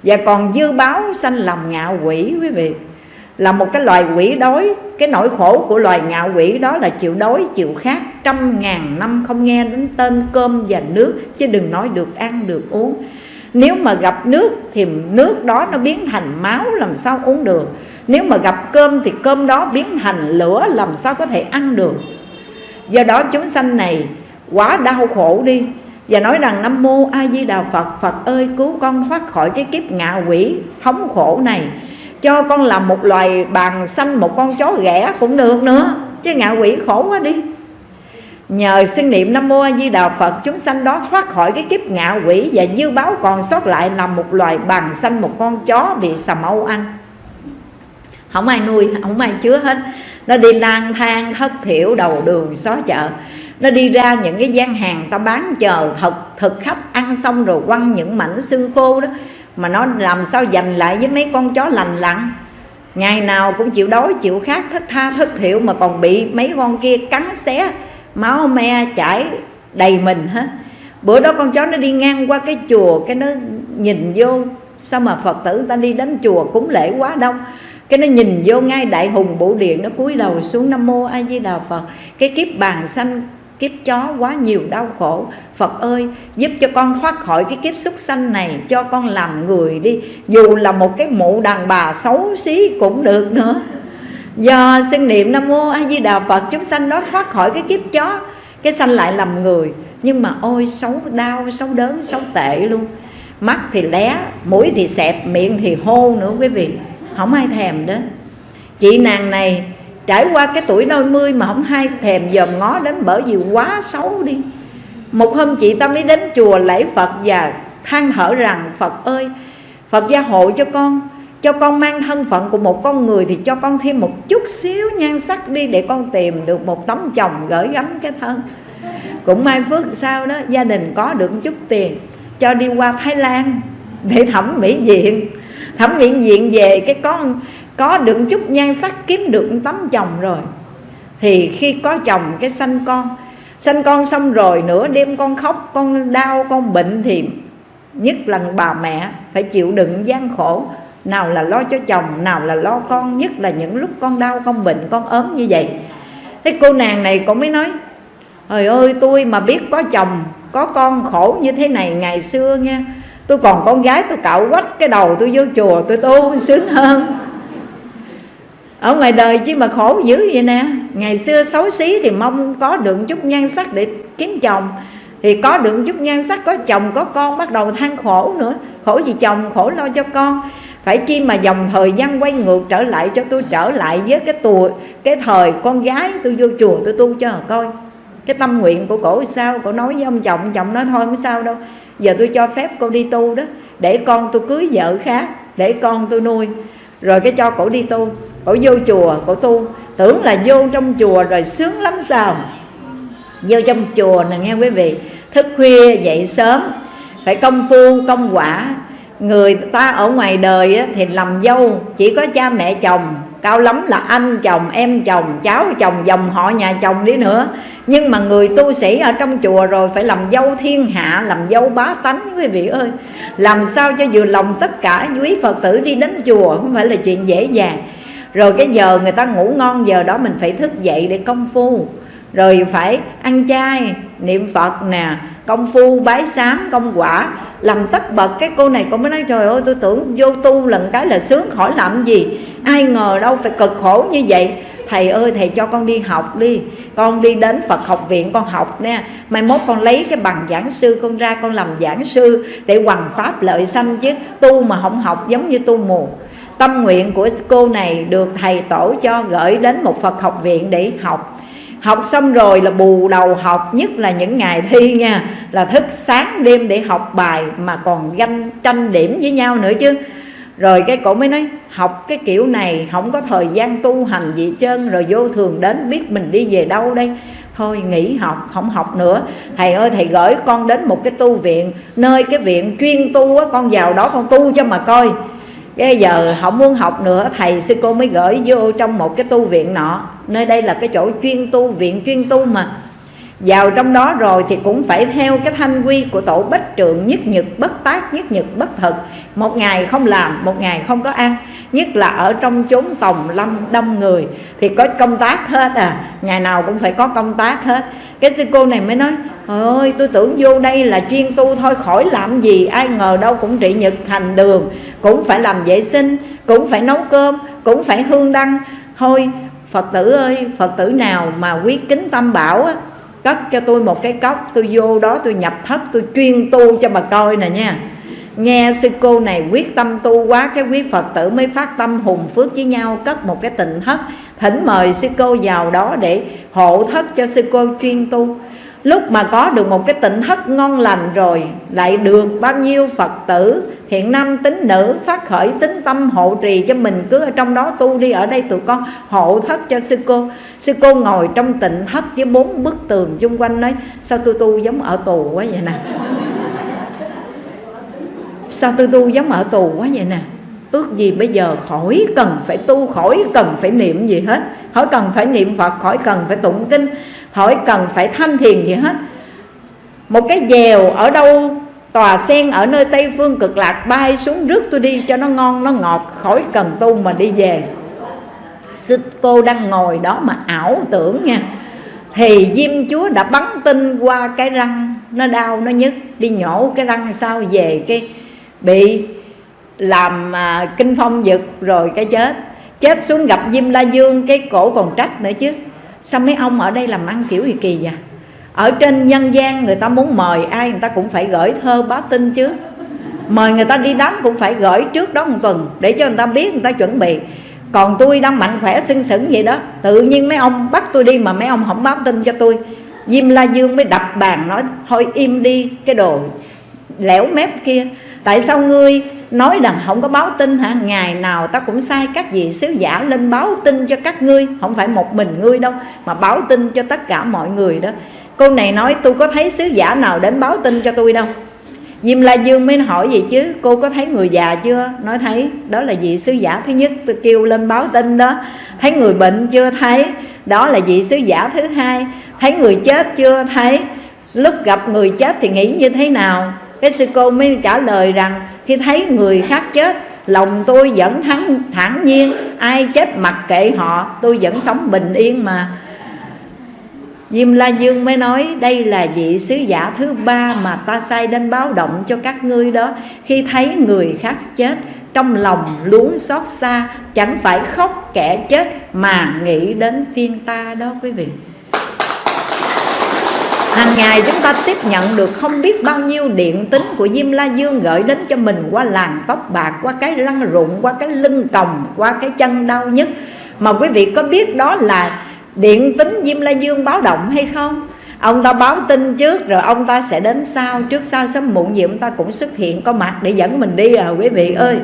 Và còn dư báo sanh làm ngạ quỷ, quý vị là một cái loài quỷ đói. Cái nỗi khổ của loài ngạo quỷ đó là chịu đói, chịu khát, trăm ngàn năm không nghe đến tên cơm và nước, chứ đừng nói được ăn, được uống. Nếu mà gặp nước thì nước đó nó biến thành máu, làm sao uống được? Nếu mà gặp cơm thì cơm đó biến thành lửa, làm sao có thể ăn được? Do đó chúng sanh này quá đau khổ đi và nói rằng, Nam Mô A Di Đà Phật Phật ơi, cứu con thoát khỏi cái kiếp ngạ quỷ, thống khổ này cho con làm một loài bàn xanh một con chó ghẻ cũng được nữa chứ ngạ quỷ khổ quá đi. Nhờ sinh niệm Nam Mô A Di Đà Phật Chúng sanh đó thoát khỏi cái kiếp ngạ quỷ Và dư báo còn sót lại làm một loài bàn xanh Một con chó bị sầm âu ăn. Không ai nuôi, không ai chứa hết. Nó đi lang thang thất thiểu đầu đường xó chợ. Nó đi ra những cái gian hàng ta bán chờ thật thực khách Ăn xong rồi quăng những mảnh xương khô đó. Mà nó làm sao dành lại với mấy con chó lành lặn? Ngày nào cũng chịu đói, chịu khát, thất tha, thất thiệu Mà còn bị mấy con kia cắn xé, máu me chảy đầy mình hết bữa đó con chó nó đi ngang qua cái chùa, cái nó nhìn vô. Sao mà phật tử ta đi đến chùa cúng lễ quá đông cái nó nhìn vô ngay đại hùng bộ điện nó cúi đầu xuống nam mô a di đà phật. Cái kiếp bàn xanh kiếp chó quá nhiều đau khổ. Phật ơi, giúp cho con thoát khỏi cái kiếp súc sanh này, Cho con làm người đi. Dù là một cái mụ đàn bà xấu xí cũng được nữa. Do xưng niệm nam mô a di đà phật, chúng sanh đó thoát khỏi cái kiếp chó, cái sanh lại làm người. Nhưng mà ôi, xấu đau, xấu đớn, xấu tệ luôn. Mắt thì lé, mũi thì xẹp, miệng thì hô nữa quý vị. Không ai thèm đến. Chị nàng này trải qua cái tuổi đôi mươi mà không hay thèm dòm ngó đến bởi vì quá xấu đi. Một hôm chị ta mới đến chùa lễ phật và than thở rằng, phật ơi, phật gia hộ cho con cho con mang thân phận của một con người thì cho con thêm một chút xíu nhan sắc đi để con tìm được một tấm chồng gửi gắm cái thân. Cũng may phước sao đó, gia đình có được chút tiền cho đi qua Thái Lan để thẩm mỹ viện. Thẩm mỹ viện về cái con có được chút nhan sắc kiếm được tấm chồng rồi. Thì khi có chồng cái sanh con sanh con xong rồi nửa đêm con khóc, con đau, con bệnh thì nhất là bà mẹ phải chịu đựng gian khổ. Nào là lo cho chồng, nào là lo con, nhất là những lúc con đau, con bệnh, con ốm như vậy. Thế cô nàng này cũng mới nói, trời ơi, tôi mà biết có chồng, có con khổ như thế này ngày xưa nha, tôi còn con gái tôi cạo quách cái đầu tôi vô chùa tôi tu sướng hơn ở ngoài đời chứ mà khổ dữ vậy nè. Ngày xưa xấu xí thì mong có được chút nhan sắc để kiếm chồng. Thì có được chút nhan sắc, có chồng, có con, bắt đầu than khổ nữa. Khổ gì chồng, khổ lo cho con. Phải chi mà dòng thời gian quay ngược trở lại cho tôi trở lại với cái tuổi cái thời con gái tôi vô chùa tôi tu cho coi. Cái tâm nguyện của cổ sao? Cổ nói với ông chồng chồng nói thôi không sao đâu. Giờ tôi cho phép cô đi tu đó, để con tôi cưới vợ khác, để con tôi nuôi rồi cái cho cổ đi tu, cổ vô chùa, cổ tu. Tưởng là vô trong chùa rồi sướng lắm sao vô trong chùa nè, nghe quý vị, thức khuya, dậy sớm. Phải công phu, công quả. Người ta ở ngoài đời thì làm dâu, chỉ có cha mẹ chồng cao lắm là anh, chồng, em, chồng, cháu, chồng, dòng họ, nhà chồng đi nữa. Nhưng mà người tu sĩ ở trong chùa rồi phải làm dâu thiên hạ, làm dâu bá tánh, quý vị ơi. Làm sao cho vừa lòng tất cả quý phật tử đi đến chùa, không phải là chuyện dễ dàng. Rồi cái giờ người ta ngủ ngon, giờ đó mình phải thức dậy để công phu rồi phải ăn chay, niệm phật nè, công phu, bái sám, công quả. Làm tất bật, cái cô này cô mới nói, trời ơi, tôi tưởng vô tu lần cái là sướng khỏi làm gì. Ai ngờ đâu phải cực khổ như vậy. Thầy ơi, thầy cho con đi học đi. Con đi đến phật học viện, con học nè. Mai mốt con lấy cái bằng giảng sư, con ra con làm giảng sư để hoằng pháp lợi sanh chứ. Tu mà không học giống như tu mù. Tâm nguyện của cô này được thầy tổ cho gửi đến một phật học viện để học học xong rồi là bù đầu học, nhất là những ngày thi nha, là thức sáng đêm để học bài mà còn ganh tranh điểm với nhau nữa chứ. Rồi cái cổ mới nói, học cái kiểu này không có thời gian tu hành gì trơn, rồi vô thường đến biết mình đi về đâu đây. Thôi nghỉ học, không học nữa. Thầy ơi, thầy gửi con đến một cái tu viện, nơi cái viện chuyên tu á, con vào đó con tu cho mà coi. Cái giờ không muốn học nữa, thầy sư cô mới gửi vô trong một cái tu viện nọ nơi đây là cái chỗ chuyên tu, viện chuyên tu mà. Vào trong đó rồi thì cũng phải theo cái thanh quy của tổ bách trượng nhất nhật, bất tác nhất nhật, bất thực một ngày không làm, một ngày không có ăn. Nhất là ở trong chốn tòng lâm đông người thì có công tác hết à. Ngày nào cũng phải có công tác hết. Cái sư cô này mới nói ơi, tôi tưởng vô đây là chuyên tu thôi, khỏi làm gì, ai ngờ đâu cũng trị nhật thành đường. Cũng phải làm vệ sinh, cũng phải nấu cơm, cũng phải hương đăng. Thôi phật tử ơi, phật tử nào mà quý kính tâm bảo á, cất cho tôi một cái cốc, tôi vô đó tôi nhập thất, tôi chuyên tu cho bà coi nè nha. Nghe sư cô này quyết tâm tu quá, cái quý phật tử mới phát tâm hùng phước với nhau, cất một cái tịnh thất. Thỉnh mời sư cô vào đó để hộ thất cho sư cô chuyên tu lúc mà có được một cái tịnh thất ngon lành rồi, lại được bao nhiêu phật tử, hiện nam tín nữ phát khởi tính tâm hộ trì cho mình cứ ở trong đó tu đi. Ở đây tụi con hộ thất cho sư cô. Sư cô ngồi trong tịnh thất với bốn bức tường chung quanh nói, sao tôi tu giống ở tù quá vậy nè? <laughs> Sao tôi tu giống ở tù quá vậy nè? Ước gì bây giờ khỏi cần phải tu, khỏi cần phải niệm gì hết. Khỏi cần phải niệm phật, khỏi cần phải tụng kinh hỏi cần phải tham thiền gì hết. Một cái dèo ở đâu tòa sen ở nơi tây phương cực lạc bay xuống rước tôi đi cho nó ngon nó ngọt khỏi cần tu mà đi về. Sư cô đang ngồi đó mà ảo tưởng nha. Thì diêm chúa đã bắn tinh qua cái răng nó đau nó nhức. Đi nhổ cái răng sao về cái bị làm à, kinh phong giật rồi cái chết. Chết xuống gặp diêm la dương cái cổ còn trách nữa chứ sao mấy ông ở đây làm ăn kiểu gì kỳ vậy? Ở trên nhân gian người ta muốn mời ai người ta cũng phải gửi thơ báo tin chứ. Mời người ta đi đám cũng phải gửi trước đó một tuần để cho người ta biết, người ta chuẩn bị. Còn tôi đang mạnh khỏe, sưng sững vậy đó. Tự nhiên mấy ông bắt tôi đi mà mấy ông không báo tin cho tôi. Diêm la dương mới đập bàn nói, thôi im đi, cái đồ lẻo mép kia. Tại sao ngươi nói rằng không có báo tin hả? Ngày nào ta cũng sai các vị sứ giả lên báo tin cho các ngươi. Không phải một mình ngươi đâu, mà báo tin cho tất cả mọi người đó. Cô này nói, tôi có thấy sứ giả nào đến báo tin cho tôi đâu? Diêm La Dương mới hỏi gì chứ, Cô có thấy người già chưa? Nói, thấy, đó là vị sứ giả thứ nhất, Tôi kêu lên báo tin đó. Thấy người bệnh chưa? Thấy. Đó là vị sứ giả thứ hai. Thấy người chết chưa? Thấy. Lúc gặp người chết thì nghĩ như thế nào? Cái sư cô mới trả lời rằng, khi thấy người khác chết, lòng tôi vẫn thắng, thản nhiên, ai chết mặc kệ họ, tôi vẫn sống bình yên mà. Diêm La Dương mới nói, đây là vị sứ giả thứ ba mà ta sai đến báo động cho các ngươi đó. Khi thấy người khác chết, trong lòng luống xót xa, Chẳng phải khóc kẻ chết mà nghĩ đến phiên ta đó, quý vị hàng ngày chúng ta tiếp nhận được không biết bao nhiêu điện tính của Diêm La Dương gửi đến cho mình qua làn tóc bạc, qua cái răng rụng, qua cái lưng còng, qua cái chân đau nhất mà quý vị có biết đó là điện tính Diêm La Dương báo động hay không? Ông ta báo tin trước, rồi ông ta sẽ đến sau. Trước sau sớm muộn gì ông ta cũng xuất hiện, có mặt để dẫn mình đi à quý vị ơi.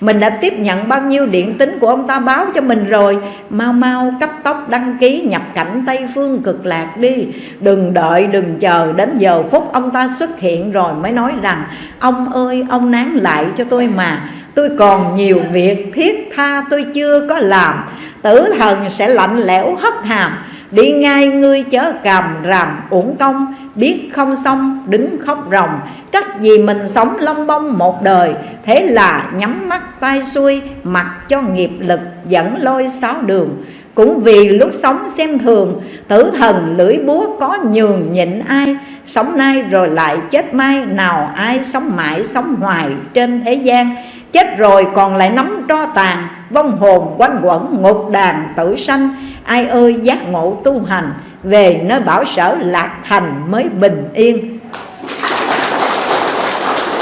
Mình đã tiếp nhận bao nhiêu điện tính của ông ta báo cho mình rồi. Mau mau cấp tốc đăng ký nhập cảnh tây phương cực lạc đi. Đừng đợi, đừng chờ, đến giờ phút ông ta xuất hiện rồi mới nói rằng, ông ơi, ông nán lại cho tôi mà tôi còn nhiều việc thiết tha tôi chưa có làm. Tử thần sẽ lạnh lẽo hất hàm. Đi ngay ngươi chớ cầm ràm uổng công. Biết không xong, đứng khóc ròng. Cách gì mình sống long bông một đời. Thế là nhắm mắt tay xuôi, Mặc cho nghiệp lực dẫn lôi sáu đường. Cũng vì lúc sống xem thường, Tử thần lưỡi búa có nhường nhịn ai. Sống nay rồi lại chết mai Nào ai sống mãi, sống hoài trên thế gian. Chết rồi, còn lại nắm tro tàn, Vong hồn quanh quẩn ngục đàn tử sanh. Ai ơi, giác ngộ tu hành, Về nơi bảo sở lạc thành mới bình yên.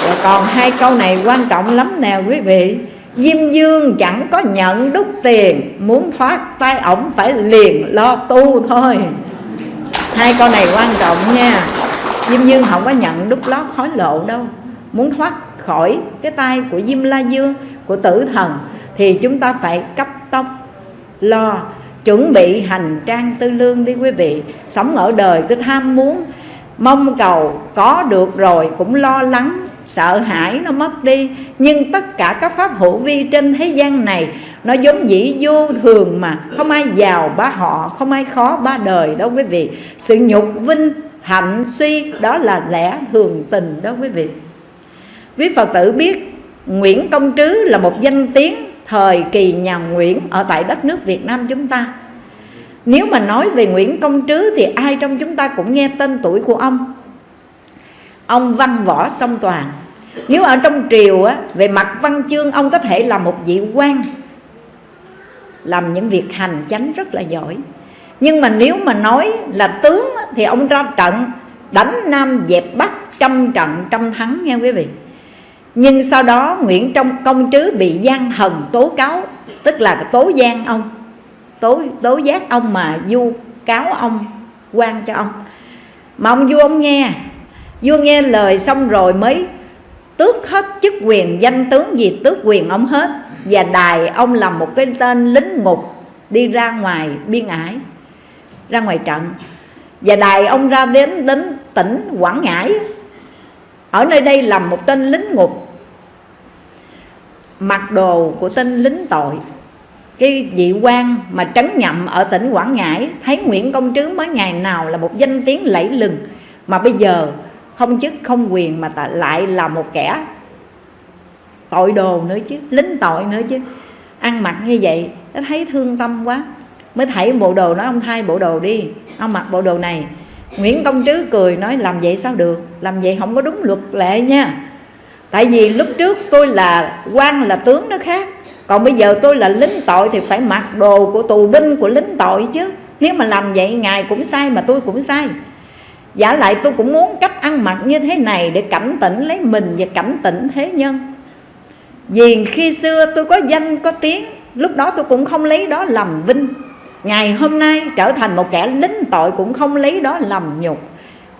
Và còn hai câu này quan trọng lắm nè quý vị. Diêm Dương chẳng có nhận đúc tiền, Muốn thoát tay ổng phải liền lo tu thôi. Hai câu này quan trọng nha. Diêm Dương không có nhận đúc lót khói lộ đâu, Muốn thoát khỏi cái tay của Diêm La Dương, Của tử thần, Thì chúng ta phải cấp tốc lo, Chuẩn bị hành trang tư lương đi quý vị. Sống ở đời cứ tham muốn, Mong cầu có được rồi cũng lo lắng, sợ hãi nó mất đi. Nhưng tất cả các pháp hữu vi trên thế gian này, nó giống dĩ vô thường mà. Không ai giàu ba họ, không ai khó ba đời đâu quý vị. Sự nhục vinh hạnh suy, đó là lẽ thường tình đó quý vị quý phật tử biết nguyễn công trứ là một danh tiếng thời kỳ nhà nguyễn ở tại đất nước việt nam chúng ta. Nếu mà nói về nguyễn công trứ thì ai trong chúng ta cũng nghe tên tuổi của ông. Ông văn võ song toàn. Nếu ở trong triều á, về mặt văn chương ông có thể là một vị quan làm những việc hành chánh rất là giỏi. Nhưng mà nếu mà nói là tướng thì ông ra trận đánh nam dẹp bắc trăm trận trăm thắng nghe quý vị nhưng sau đó Nguyễn trong công trứ bị gian thần tố cáo, tức là tố gian ông, tố tố giác ông mà du cáo ông quan cho ông. Mà ông vua ông nghe vua nghe lời xong rồi mới tước hết chức quyền danh tướng gì tước quyền ông hết. Và đài ông làm một cái tên lính ngục đi ra ngoài biên ải, ra ngoài trận. Và đài ông ra đến đến tỉnh quảng ngãi. Ở nơi đây làm một tên lính ngục mặc đồ của tên lính tội. Cái vị quan mà trấn nhậm ở tỉnh Quảng Ngãi, thấy Nguyễn Công Trứ mới ngày nào là một danh tiếng lẫy lừng, mà bây giờ không chức không quyền mà lại là một kẻ tội đồ nữa chứ, lính tội nữa chứ. Ăn mặc như vậy, nó thấy thương tâm quá. Mới thảy bộ đồ nói, ông thay bộ đồ đi, ông mặc bộ đồ này. Nguyễn Công Trứ cười nói, làm vậy sao được? Làm vậy không có đúng luật lệ nha tại vì lúc trước tôi là quan là tướng nó khác. Còn bây giờ tôi là lính tội thì phải mặc đồ của tù binh của lính tội chứ. Nếu mà làm vậy ngài cũng sai mà tôi cũng sai. Giả lại tôi cũng muốn cách ăn mặc như thế này để cảnh tỉnh lấy mình và cảnh tỉnh thế nhân. Vì khi xưa tôi có danh, có tiếng, lúc đó tôi cũng không lấy đó làm vinh. Ngày hôm nay trở thành một kẻ lính tội cũng không lấy đó làm nhục.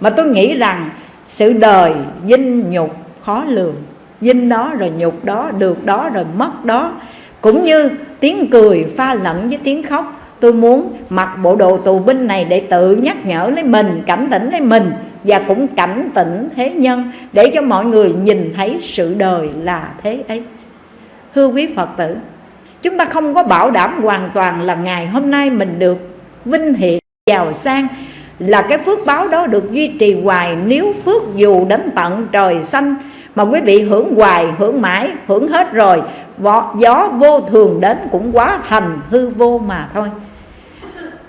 Mà tôi nghĩ rằng sự đời vinh nhục khó lường. Vinh đó rồi nhục đó, được đó rồi mất đó. Cũng như tiếng cười pha lẫn với tiếng khóc. Tôi muốn mặc bộ đồ tù binh này để tự nhắc nhở lấy mình, cảnh tỉnh lấy mình, và cũng cảnh tỉnh thế nhân, để cho mọi người nhìn thấy sự đời là thế ấy. Thưa quý phật tử, chúng ta không có bảo đảm hoàn toàn là ngày hôm nay mình được vinh hiển, giàu sang, là cái phước báo đó được duy trì hoài. Nếu phước dù đến tận trời xanh mà quý vị hưởng hoài, hưởng mãi, hưởng hết rồi gió vô thường đến cũng quá thành hư vô mà thôi.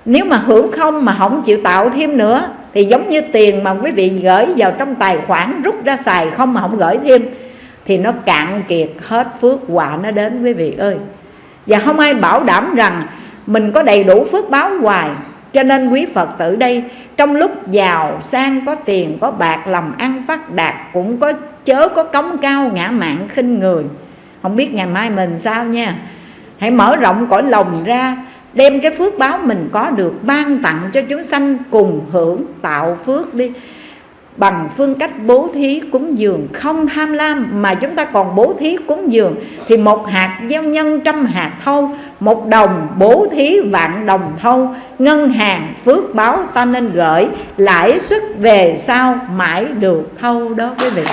Nếu mà hưởng không mà không chịu tạo thêm nữa, thì giống như tiền mà quý vị gửi vào trong tài khoản rút ra xài không mà không gửi thêm, thì nó cạn kiệt hết phước quả nó đến quý vị ơi. Và không ai bảo đảm rằng mình có đầy đủ phước báo hoài cho nên quý Phật tử đây, Trong lúc giàu sang, có tiền, có bạc, lòng ăn phát đạt, Cũng có chớ có cống cao ngã mạng khinh người. Không biết ngày mai mình sao nha. Hãy mở rộng cõi lòng ra, Đem cái phước báo mình có được Ban tặng cho chúng sanh cùng hưởng tạo phước đi bằng phương cách bố thí cúng dường không tham lam, mà chúng ta còn bố thí cúng dường thì một hạt gieo nhân trăm hạt thâu, một đồng bố thí vạn đồng thâu. Ngân hàng phước báo ta nên gửi, lãi suất về sau mãi được thâu đó quý vị.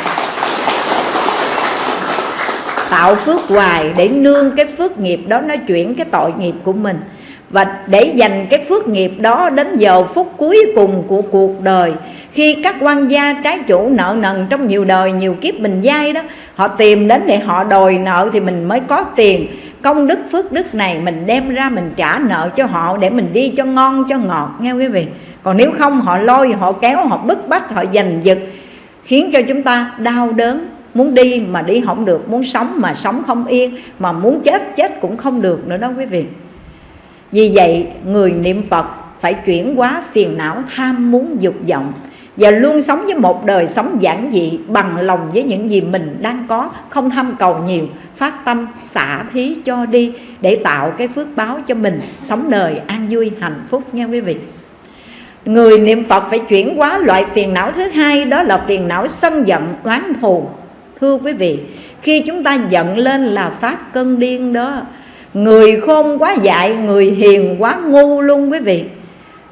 Tạo phước hoài để nương cái phước nghiệp đó, nó chuyển cái tội nghiệp của mình và để dành cái phước nghiệp đó đến giờ phút cuối cùng của cuộc đời. Khi các quan gia trái chủ nợ nần trong nhiều đời, nhiều kiếp mình giai đó, họ tìm đến để họ đòi nợ thì mình mới có tiền. Công đức, phước đức này mình đem ra mình trả nợ cho họ để mình đi cho ngon, cho ngọt, nghe quý vị? Còn nếu không, họ lôi, họ kéo, họ bức bách, họ giành giật, khiến cho chúng ta đau đớn. Muốn đi mà đi không được, muốn sống mà sống không yên, mà muốn chết chết cũng không được nữa đó quý vị vì vậy, người niệm Phật phải chuyển hóa phiền não, tham muốn, dục vọng và luôn sống với một đời sống giản dị, bằng lòng với những gì mình đang có, không tham cầu nhiều, phát tâm, xả thí cho đi để tạo cái phước báo cho mình, sống đời an vui, hạnh phúc nha quý vị. Người niệm phật phải chuyển hóa loại phiền não thứ hai, đó là phiền não sân giận, oán thù. Thưa quý vị, khi chúng ta giận lên là phát cơn điên đó người khôn quá dại, người hiền quá ngu luôn quý vị.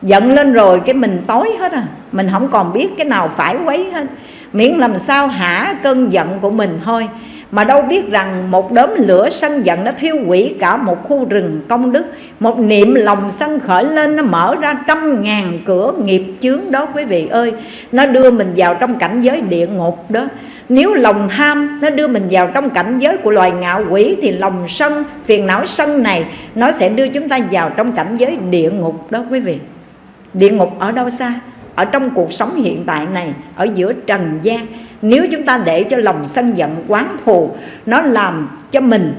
Giận lên rồi cái mình tối hết à. Mình không còn biết cái nào phải quấy hết. Miễn làm sao hả cơn giận của mình thôi. Mà đâu biết rằng một đốm lửa sân giận nó thiêu hủy cả một khu rừng công đức. Một niệm lòng sân khởi lên nó mở ra trăm ngàn cửa nghiệp chướng đó quý vị ơi. Nó đưa mình vào trong cảnh giới địa ngục đó nếu lòng tham nó đưa mình vào trong cảnh giới của loài ngạo quỷ, thì lòng sân, phiền não sân này, nó sẽ đưa chúng ta vào trong cảnh giới địa ngục đó, quý vị. Địa ngục ở đâu xa? Ở trong cuộc sống hiện tại này, ở giữa trần gian. Nếu chúng ta để cho lòng sân giận, quán thù, nó làm cho mình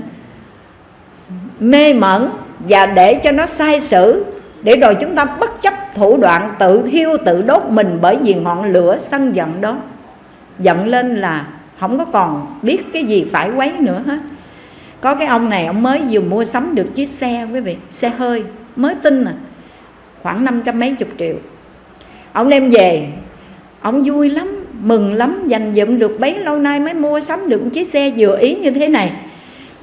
mê mẩn và để cho nó sai sử, để rồi chúng ta bất chấp thủ đoạn tự thiêu, tự đốt mình bởi vì ngọn lửa sân giận đó giận lên là không có còn biết cái gì phải quấy nữa hết. Có cái ông này, ông mới vừa mua sắm được chiếc xe, quý vị, xe hơi, mới tin à khoảng năm trăm mấy chục triệu. Ông đem về, ông vui lắm, mừng lắm, dành dụm được bấy lâu nay mới mua sắm được chiếc xe vừa ý như thế này.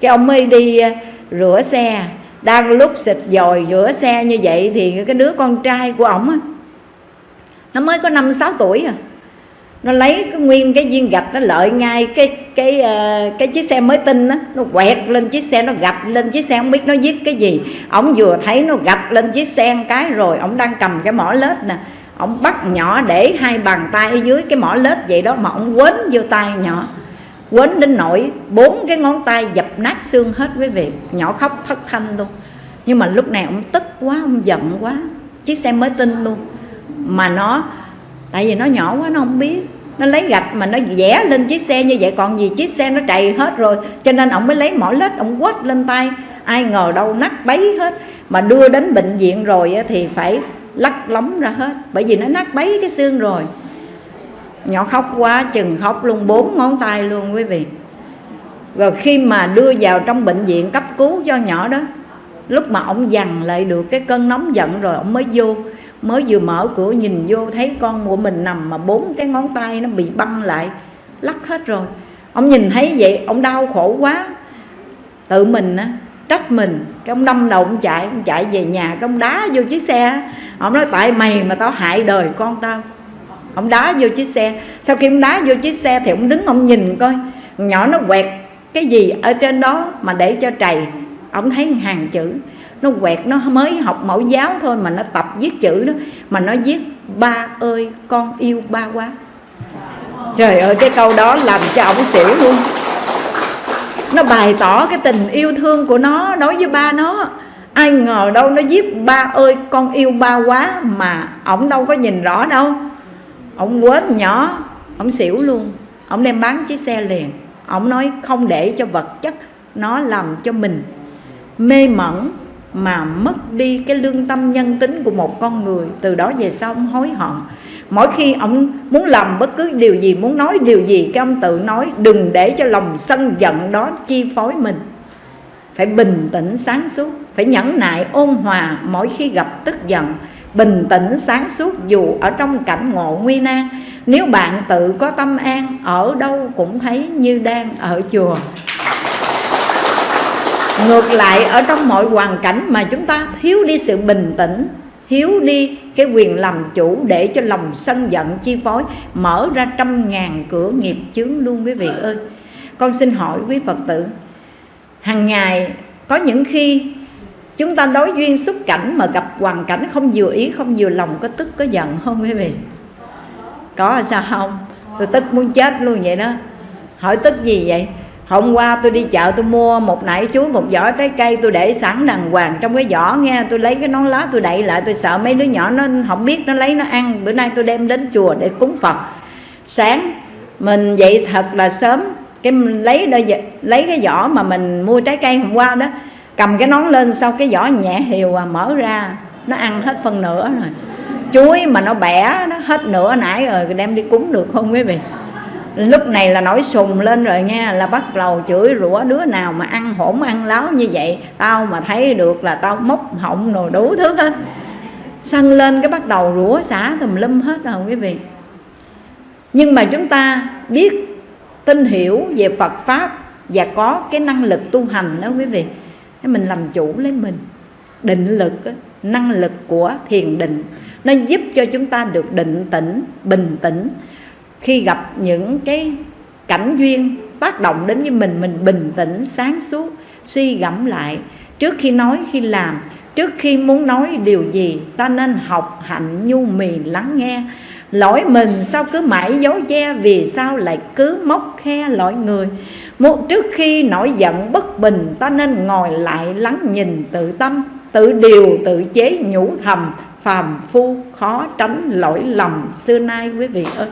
Cái ông mới đi à, rửa xe, đang lúc xịt dồi rửa xe như vậy thì cái đứa con trai của ổng á, nó mới có năm sáu tuổi à nó lấy cái nguyên cái viên gạch nó lợi ngay cái cái uh, cái chiếc xe mới tinh đó, nó quẹt lên chiếc xe nó gạch lên chiếc xe không biết nó viết cái gì. Ổng vừa thấy nó gạch lên chiếc xe một cái rồi ổng đang cầm cái mỏ lết nè. Ổng bắt nhỏ để hai bàn tay ở dưới cái mỏ lết vậy đó mà ổng quến vô tay nhỏ. Quến đến nỗi bốn cái ngón tay dập nát xương hết quý vị. Nhỏ khóc thất thanh luôn. Nhưng mà lúc này ông tức quá ông giận quá. Chiếc xe mới tinh luôn. Mà nó tại vì nó nhỏ quá nó không biết nó lấy gạch mà nó vẽ lên chiếc xe như vậy, còn gì chiếc xe nó trầy hết rồi. Cho nên ông mới lấy mỏ lết, ông quất lên tay. Ai ngờ đâu nát bấy hết. Mà đưa đến bệnh viện rồi thì phải lắc lóng ra hết, bởi vì nó nát bấy cái xương rồi. Nhỏ khóc quá, chừng khóc luôn, bốn ngón tay luôn quý vị. Rồi khi mà đưa vào trong bệnh viện cấp cứu cho nhỏ đó, lúc mà ông dằn lại được cái cơn nóng giận rồi, ông mới vô mới vừa mở cửa nhìn vô thấy con của mình nằm mà bốn cái ngón tay nó bị băng lại, lắc hết rồi. Ông nhìn thấy vậy, ông đau khổ quá. Tự mình á, trách mình. Cái ông đâm đầu ông chạy ông chạy về nhà, cái ông đá vô chiếc xe ông nói, tại mày mà tao hại đời con tao. Ông đá vô chiếc xe. Sau khi ông đá vô chiếc xe thì ông đứng ông nhìn coi. Nhỏ nó quẹt cái gì ở trên đó mà để cho trầy. Ông thấy hàng chữ nó quẹt, nó mới học mẫu giáo thôi mà nó tập viết chữ đó, mà nó viết, ba ơi, con yêu ba quá. Trời ơi, cái câu đó làm cho ông xỉu luôn. Nó bày tỏ cái tình yêu thương của nó đối với ba nó. Ai ngờ đâu nó viết, ba ơi, con yêu ba quá mà ổng đâu có nhìn rõ đâu. Ổng quên nhỏ, ổng xỉu luôn. Ổng đem bán chiếc xe liền. Ổng nói, không để cho vật chất nó làm cho mình mê mẩn mà mất đi cái lương tâm nhân tính của một con người, từ đó về sau ông hối hận. Mỗi khi ông muốn làm bất cứ điều gì, muốn nói điều gì, cái ông tự nói, đừng để cho lòng sân giận đó chi phối mình. Phải bình tĩnh sáng suốt, phải nhẫn nại, ôn hòa mỗi khi gặp tức giận. Bình tĩnh sáng suốt dù ở trong cảnh ngộ nguy nan. Nếu bạn tự có tâm an, ở đâu cũng thấy như đang ở chùa ngược lại, ở trong mọi hoàn cảnh mà chúng ta thiếu đi sự bình tĩnh, thiếu đi cái quyền làm chủ để cho lòng sân giận, chi phối, mở ra trăm ngàn cửa nghiệp chướng luôn quý vị ơi. Con xin hỏi quý phật tử hàng ngày có những khi chúng ta đối duyên xúc cảnh mà gặp hoàn cảnh không vừa ý, không vừa lòng, có tức, có giận không quý vị? Có sao không? Tôi tức muốn chết luôn vậy đó. Hỏi tức gì vậy? Hôm qua tôi đi chợ tôi mua một nải chuối, một giỏ trái cây, tôi để sẵn đàng hoàng trong cái giỏ nghe. Tôi lấy cái nón lá tôi đậy lại, tôi sợ mấy đứa nhỏ nó không biết nó lấy nó ăn. Bữa nay tôi đem đến chùa để cúng phật. Sáng mình dậy thật là sớm, cái mình lấy đôi lấy cái giỏ mà mình mua trái cây hôm qua đó, cầm cái nón lên, sau cái giỏ nhẹ hiều à mở ra, nó ăn hết phân nửa rồi. Chuối mà nó bẻ, nó hết nửa nãy rồi, đem đi cúng được không quý vị? Lúc này là nổi sùng lên rồi nha, là bắt đầu chửi rủa đứa nào mà ăn hổn ăn láo như vậy, tao mà thấy được là tao móc họng rồi đủ thứ hết. Sân lên cái bắt đầu rủa xả tùm lum hết rồi quý vị. Nhưng mà chúng ta biết, tin hiểu về Phật Pháp và có cái năng lực tu hành đó quý vị mình làm chủ lấy mình. Định lực năng lực của thiền định, nó giúp cho chúng ta được định tĩnh, bình tĩnh khi gặp những cái cảnh duyên tác động đến với mình mình bình tĩnh, sáng suốt, suy gẫm lại. Trước khi nói, khi làm, trước khi muốn nói điều gì, ta nên học hạnh nhu mì lắng nghe. Lỗi mình sao cứ mãi giấu che, vì sao lại cứ móc khe lỗi người? Một trước khi nổi giận, bất bình, ta nên ngồi lại lắng nhìn tự tâm, tự điều, tự chế nhủ thầm, phàm phu khó tránh lỗi lầm xưa nay quý vị ơi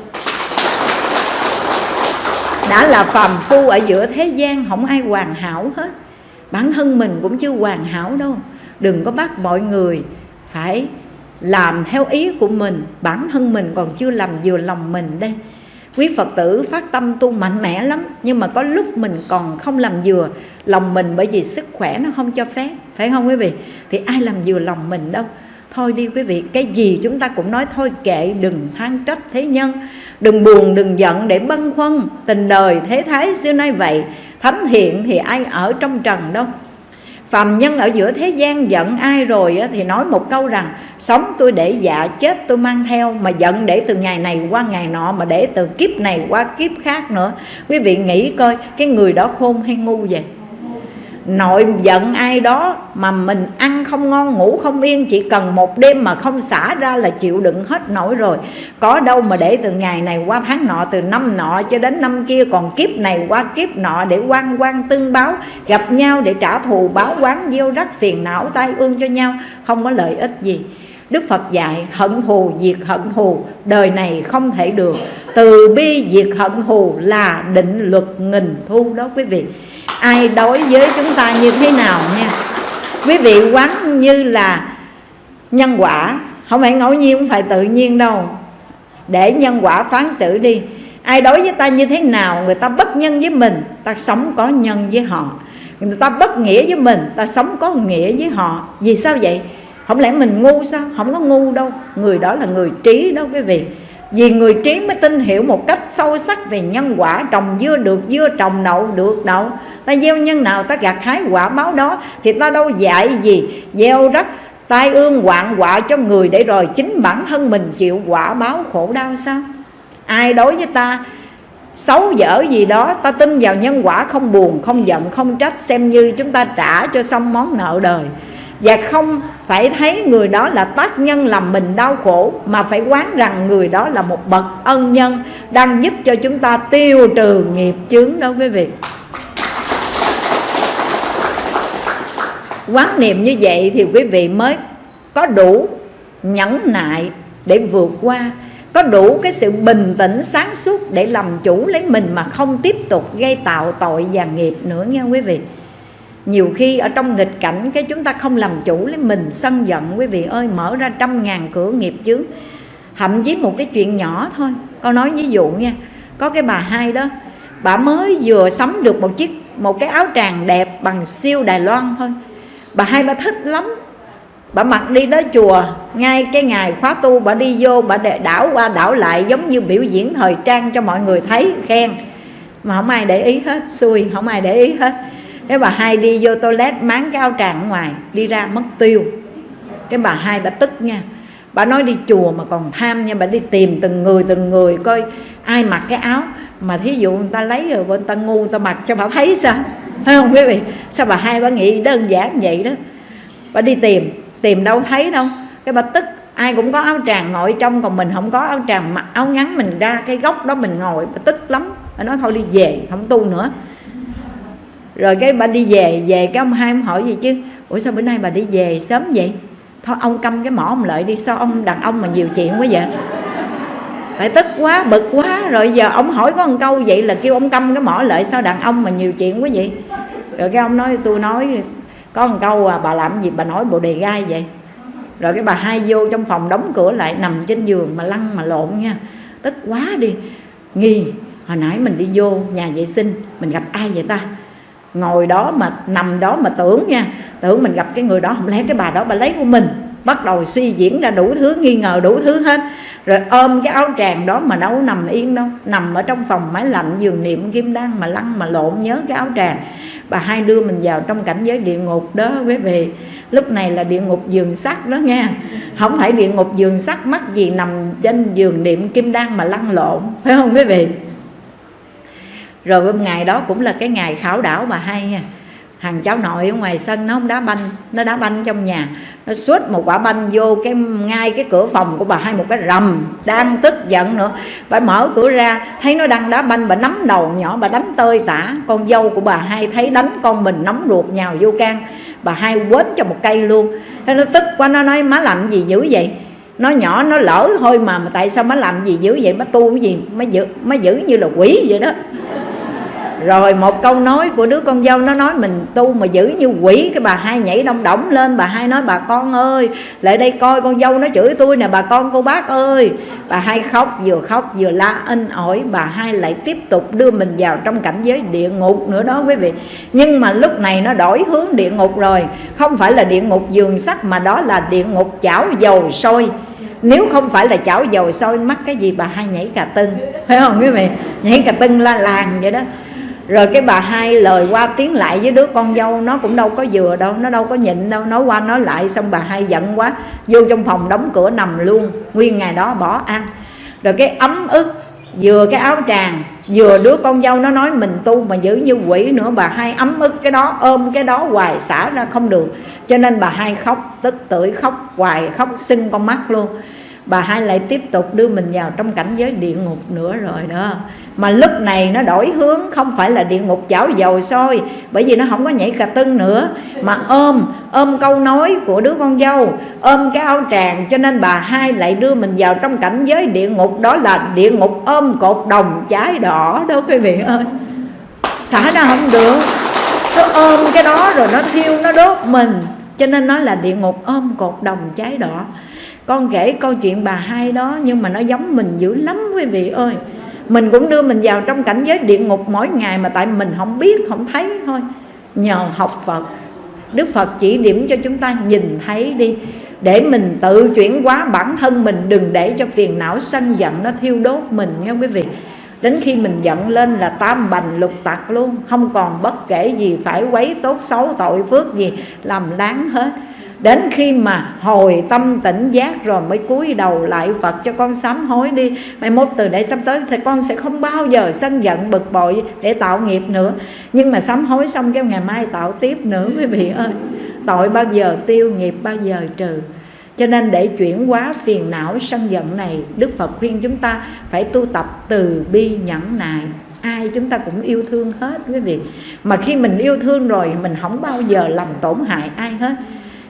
đã là phàm phu ở giữa thế gian, không ai hoàn hảo hết. Bản thân mình cũng chưa hoàn hảo đâu. Đừng có bắt mọi người phải làm theo ý của mình. Bản thân mình còn chưa làm vừa lòng mình đây. Quý phật tử phát tâm tu mạnh mẽ lắm, nhưng mà có lúc mình còn không làm vừa lòng mình bởi vì sức khỏe nó không cho phép, phải không quý vị? Thì ai làm vừa lòng mình đâu? Thôi đi quý vị, cái gì chúng ta cũng nói thôi, kệ đừng than trách thế nhân, đừng buồn, đừng giận để băn khoăn tình đời thế thái xưa nay vậy. Thánh thiện thì ai ở trong trần đâu. Phàm nhân ở giữa thế gian giận ai rồi thì nói một câu rằng, sống tôi để dạ chết tôi mang theo, mà giận để từ ngày này qua ngày nọ, mà để từ kiếp này qua kiếp khác nữa. Quý vị nghĩ coi, cái người đó khôn hay ngu vậy? Nội giận ai đó mà mình ăn không ngon, ngủ không yên, chỉ cần một đêm mà không xả ra là chịu đựng hết nổi rồi. Có đâu mà để từ ngày này qua tháng nọ, từ năm nọ cho đến năm kia, còn kiếp này qua kiếp nọ để quan quan tương báo, gặp nhau để trả thù, báo quán, gieo rắc phiền não, tai ương cho nhau, không có lợi ích gì. Đức Phật dạy, hận thù, diệt hận thù, đời này không thể được. Từ bi, diệt hận thù là định luật nghìn thu đó quý vị ai đối với chúng ta như thế nào nha. Quý vị quán như là nhân quả, không phải ngẫu nhiên, không phải tự nhiên đâu. Để nhân quả phán xử đi, ai đối với ta như thế nào, người ta bất nhân với mình, ta sống có nhân với họ. Người ta bất nghĩa với mình, ta sống có nghĩa với họ. Vì sao vậy? Không lẽ mình ngu sao? Không có ngu đâu. Người đó là người trí đó quý vị vì người trí mới tin hiểu một cách sâu sắc về nhân quả Trồng dưa được dưa, trồng đậu được đậu Ta gieo nhân nào ta gặt hái quả báo đó Thì ta đâu dạy gì. Gieo đất tai ương hoạn quả cho người Để rồi chính bản thân mình chịu quả báo khổ đau sao? Ai đối với ta xấu dở gì đó Ta tin vào nhân quả không buồn, không giận, không trách Xem như chúng ta trả cho xong món nợ đời và không phải thấy người đó là tác nhân làm mình đau khổ, mà phải quán rằng người đó là một bậc ân nhân đang giúp cho chúng ta tiêu trừ nghiệp chướng đó quý vị. Quán niệm như vậy thì quý vị mới có đủ nhẫn nại để vượt qua, có đủ cái sự bình tĩnh sáng suốt để làm chủ lấy mình mà không tiếp tục gây tạo tội và nghiệp nữa nha quý vị nhiều khi ở trong nghịch cảnh, cái chúng ta không làm chủ lấy mình sân giận, quý vị ơi, mở ra trăm ngàn cửa nghiệp chướng. Thậm chí một cái chuyện nhỏ thôi. Con nói ví dụ nha, có cái bà hai đó, bà mới vừa sắm được một chiếc, một cái áo tràng đẹp bằng siêu đài loan thôi. Bà hai bà thích lắm. Bà mặc đi tới chùa, ngay cái ngày khóa tu, bà đi vô, bà để đảo qua đảo lại giống như biểu diễn thời trang cho mọi người thấy, khen. Mà không ai để ý hết, xui, không ai để ý hết cái bà hai đi vô toilet máng cái áo tràng ở ngoài, đi ra mất tiêu. Cái bà hai bà tức nha. Bà nói đi chùa mà còn tham nha, bà đi tìm từng người từng người coi ai mặc cái áo. Mà thí dụ người ta lấy rồi, người ta ngu, người ta mặc cho bà thấy sao? Phải không quý vị? Sao bà hai bà nghĩ đơn giản vậy đó? Bà đi tìm tìm đâu thấy đâu. Cái bà tức, ai cũng có áo tràng ngồi trong, còn mình không có áo tràng mặc. Áo ngắn mình ra cái góc đó mình ngồi, bà tức lắm. Bà nói thôi đi về, không tu nữa rồi cái bà đi về về cái ông hai ông hỏi gì chứ? Ủa sao bữa nay bà đi về sớm vậy? Thôi ông câm cái mỏ ông lợi đi, sao ông đàn ông mà nhiều chuyện quá vậy? Tại tức quá, bực quá. Rồi giờ ông hỏi có một câu vậy là kêu ông câm cái mỏ lợi sao đàn ông mà nhiều chuyện quá vậy? Rồi cái ông nói, tôi nói, có một câu à bà làm gì bà nói bộ đề gai vậy? Rồi cái bà hai vô trong phòng đóng cửa lại, nằm trên giường mà lăn mà lộn nha. Tức quá đi. Nghi, hồi nãy mình đi vô nhà vệ sinh, mình gặp ai vậy ta? Ngồi đó mà, nằm đó mà tưởng nha. Tưởng mình gặp cái người đó, không lẽ cái bà đó bà lấy của mình? Bắt đầu suy diễn ra đủ thứ, nghi ngờ đủ thứ hết. Rồi ôm cái áo tràng đó mà đâu nằm yên đâu. Nằm ở trong phòng máy lạnh, giường niệm kim đan mà lăn mà lộn nhớ cái áo tràng. Bà hai đưa mình vào trong cảnh giới địa ngục đó, quý vị. Lúc này là địa ngục giường sắt đó nha. Không phải địa ngục giường sắt mắc gì nằm trên giường niệm kim đan mà lăn lộn, phải không quý vị? Rồi hôm ngày đó cũng là cái ngày khảo đảo mà hai nha. Thằng cháu nội ở ngoài sân nó không đá banh, nó đá banh trong nhà. Nó suốt một quả banh vô cái, ngay cái cửa phòng của bà, hai một cái rầm, đang tức giận nữa. Bà mở cửa ra, thấy nó đang đá banh, bà nắm đầu nhỏ, bà đánh tơi tả. Con dâu của bà hai thấy đánh con mình, nóng ruột nhào vô can. Bà hai quến cho một cây luôn. Thế nó tức quá, nó nói, má làm gì dữ vậy? Nó nhỏ nó lỡ thôi mà, mà tại sao má làm gì dữ vậy? Má tu cái gì? Má giữ má giữ như là quỷ vậy đó rồi một câu nói của đứa con dâu, nó nói mình tu mà giữ như quỷ, cái bà hai nhảy đông đỏng lên, bà hai nói, bà con ơi, lại đây coi con dâu nó chửi tôi nè, bà con cô bác ơi. Bà hai khóc, vừa khóc vừa la in ỏi bà hai lại tiếp tục đưa mình vào trong cảnh giới địa ngục nữa đó quý vị. Nhưng mà lúc này nó đổi hướng địa ngục rồi. Không phải là địa ngục giường sắt, mà đó là địa ngục chảo dầu sôi. Nếu không phải là chảo dầu sôi, mắc cái gì bà hai nhảy cà tưng? Phải không quý vị? Nhảy cà tưng la làng vậy đó rồi cái bà hai lời qua tiếng lại với đứa con dâu, nó cũng đâu có vừa đâu, nó đâu có nhịn đâu, nói qua nói lại, xong bà hai giận quá, vô trong phòng đóng cửa nằm luôn, nguyên ngày đó bỏ ăn. Rồi cái ấm ức, vừa cái áo tràng, vừa đứa con dâu nó nói mình tu mà giữ như quỷ nữa, bà hai ấm ức cái đó, ôm cái đó hoài xả ra không được. Cho nên bà hai khóc, tức tưởi khóc, hoài khóc, sưng con mắt luôn bà hai lại tiếp tục đưa mình vào trong cảnh giới địa ngục nữa rồi đó. Mà lúc này nó đổi hướng, không phải là địa ngục chảo dầu sôi, bởi vì nó không có nhảy cà tưng nữa. Mà ôm ôm câu nói của đứa con dâu, ôm cái áo tràng, cho nên bà hai lại đưa mình vào trong cảnh giới địa ngục, đó là địa ngục ôm cột đồng trái đỏ đó, quý vị ơi. Xả ra không được. Nó ôm cái đó rồi nó thiêu nó đốt mình, cho nên nó là địa ngục ôm cột đồng trái đỏ con kể câu chuyện bà hai đó, nhưng mà nó giống mình dữ lắm, quý vị ơi. Mình cũng đưa mình vào trong cảnh giới địa ngục mỗi ngày mà tại mình không biết, không thấy thôi. Nhờ học phật. Đức phật chỉ điểm cho chúng ta nhìn thấy đi. Để mình tự chuyển hóa bản thân mình, đừng để cho phiền não sân giận nó thiêu đốt mình nha quý vị. Đến khi mình giận lên là tam bành lục tặc luôn. Không còn bất kể gì, phải quấy tốt xấu tội phước gì, làm láng hết đến khi mà hồi tâm tỉnh giác rồi mới cúi đầu lại Phật cho con sám hối đi. Mai mốt từ đây sắp tới thì con sẽ không bao giờ sân giận, bực bội để tạo nghiệp nữa. Nhưng mà sám hối xong cái ngày mai tạo tiếp nữa, quý vị ơi. Tội bao giờ tiêu nghiệp bao giờ trừ. Cho nên để chuyển hóa phiền não sân giận này, Đức Phật khuyên chúng ta phải tu tập từ bi nhẫn nại. Ai chúng ta cũng yêu thương hết, quý vị. Mà khi mình yêu thương rồi, mình không bao giờ làm tổn hại ai hết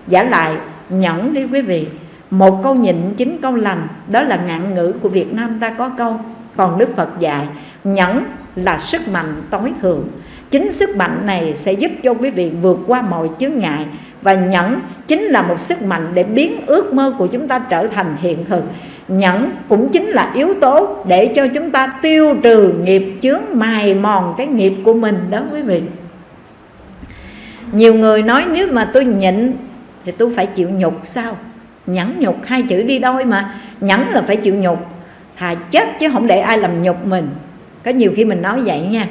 giả lại, nhẫn đi quý vị. Một câu nhịn chính câu lành, đó là ngạn ngữ của Việt Nam ta có câu. Còn Đức Phật dạy, nhẫn là sức mạnh tối thượng. Chính sức mạnh này sẽ giúp cho quý vị vượt qua mọi chướng ngại. Và nhẫn chính là một sức mạnh để biến ước mơ của chúng ta trở thành hiện thực. Nhẫn cũng chính là yếu tố để cho chúng ta tiêu trừ nghiệp chướng mài mòn cái nghiệp của mình đó quý vị. Nhiều người nói nếu mà tôi nhịn thì tôi phải chịu nhục sao? Nhẫn nhục, hai chữ đi đôi mà. Nhẫn là phải chịu nhục. Thà chết chứ không để ai làm nhục mình. Có nhiều khi mình nói vậy nha.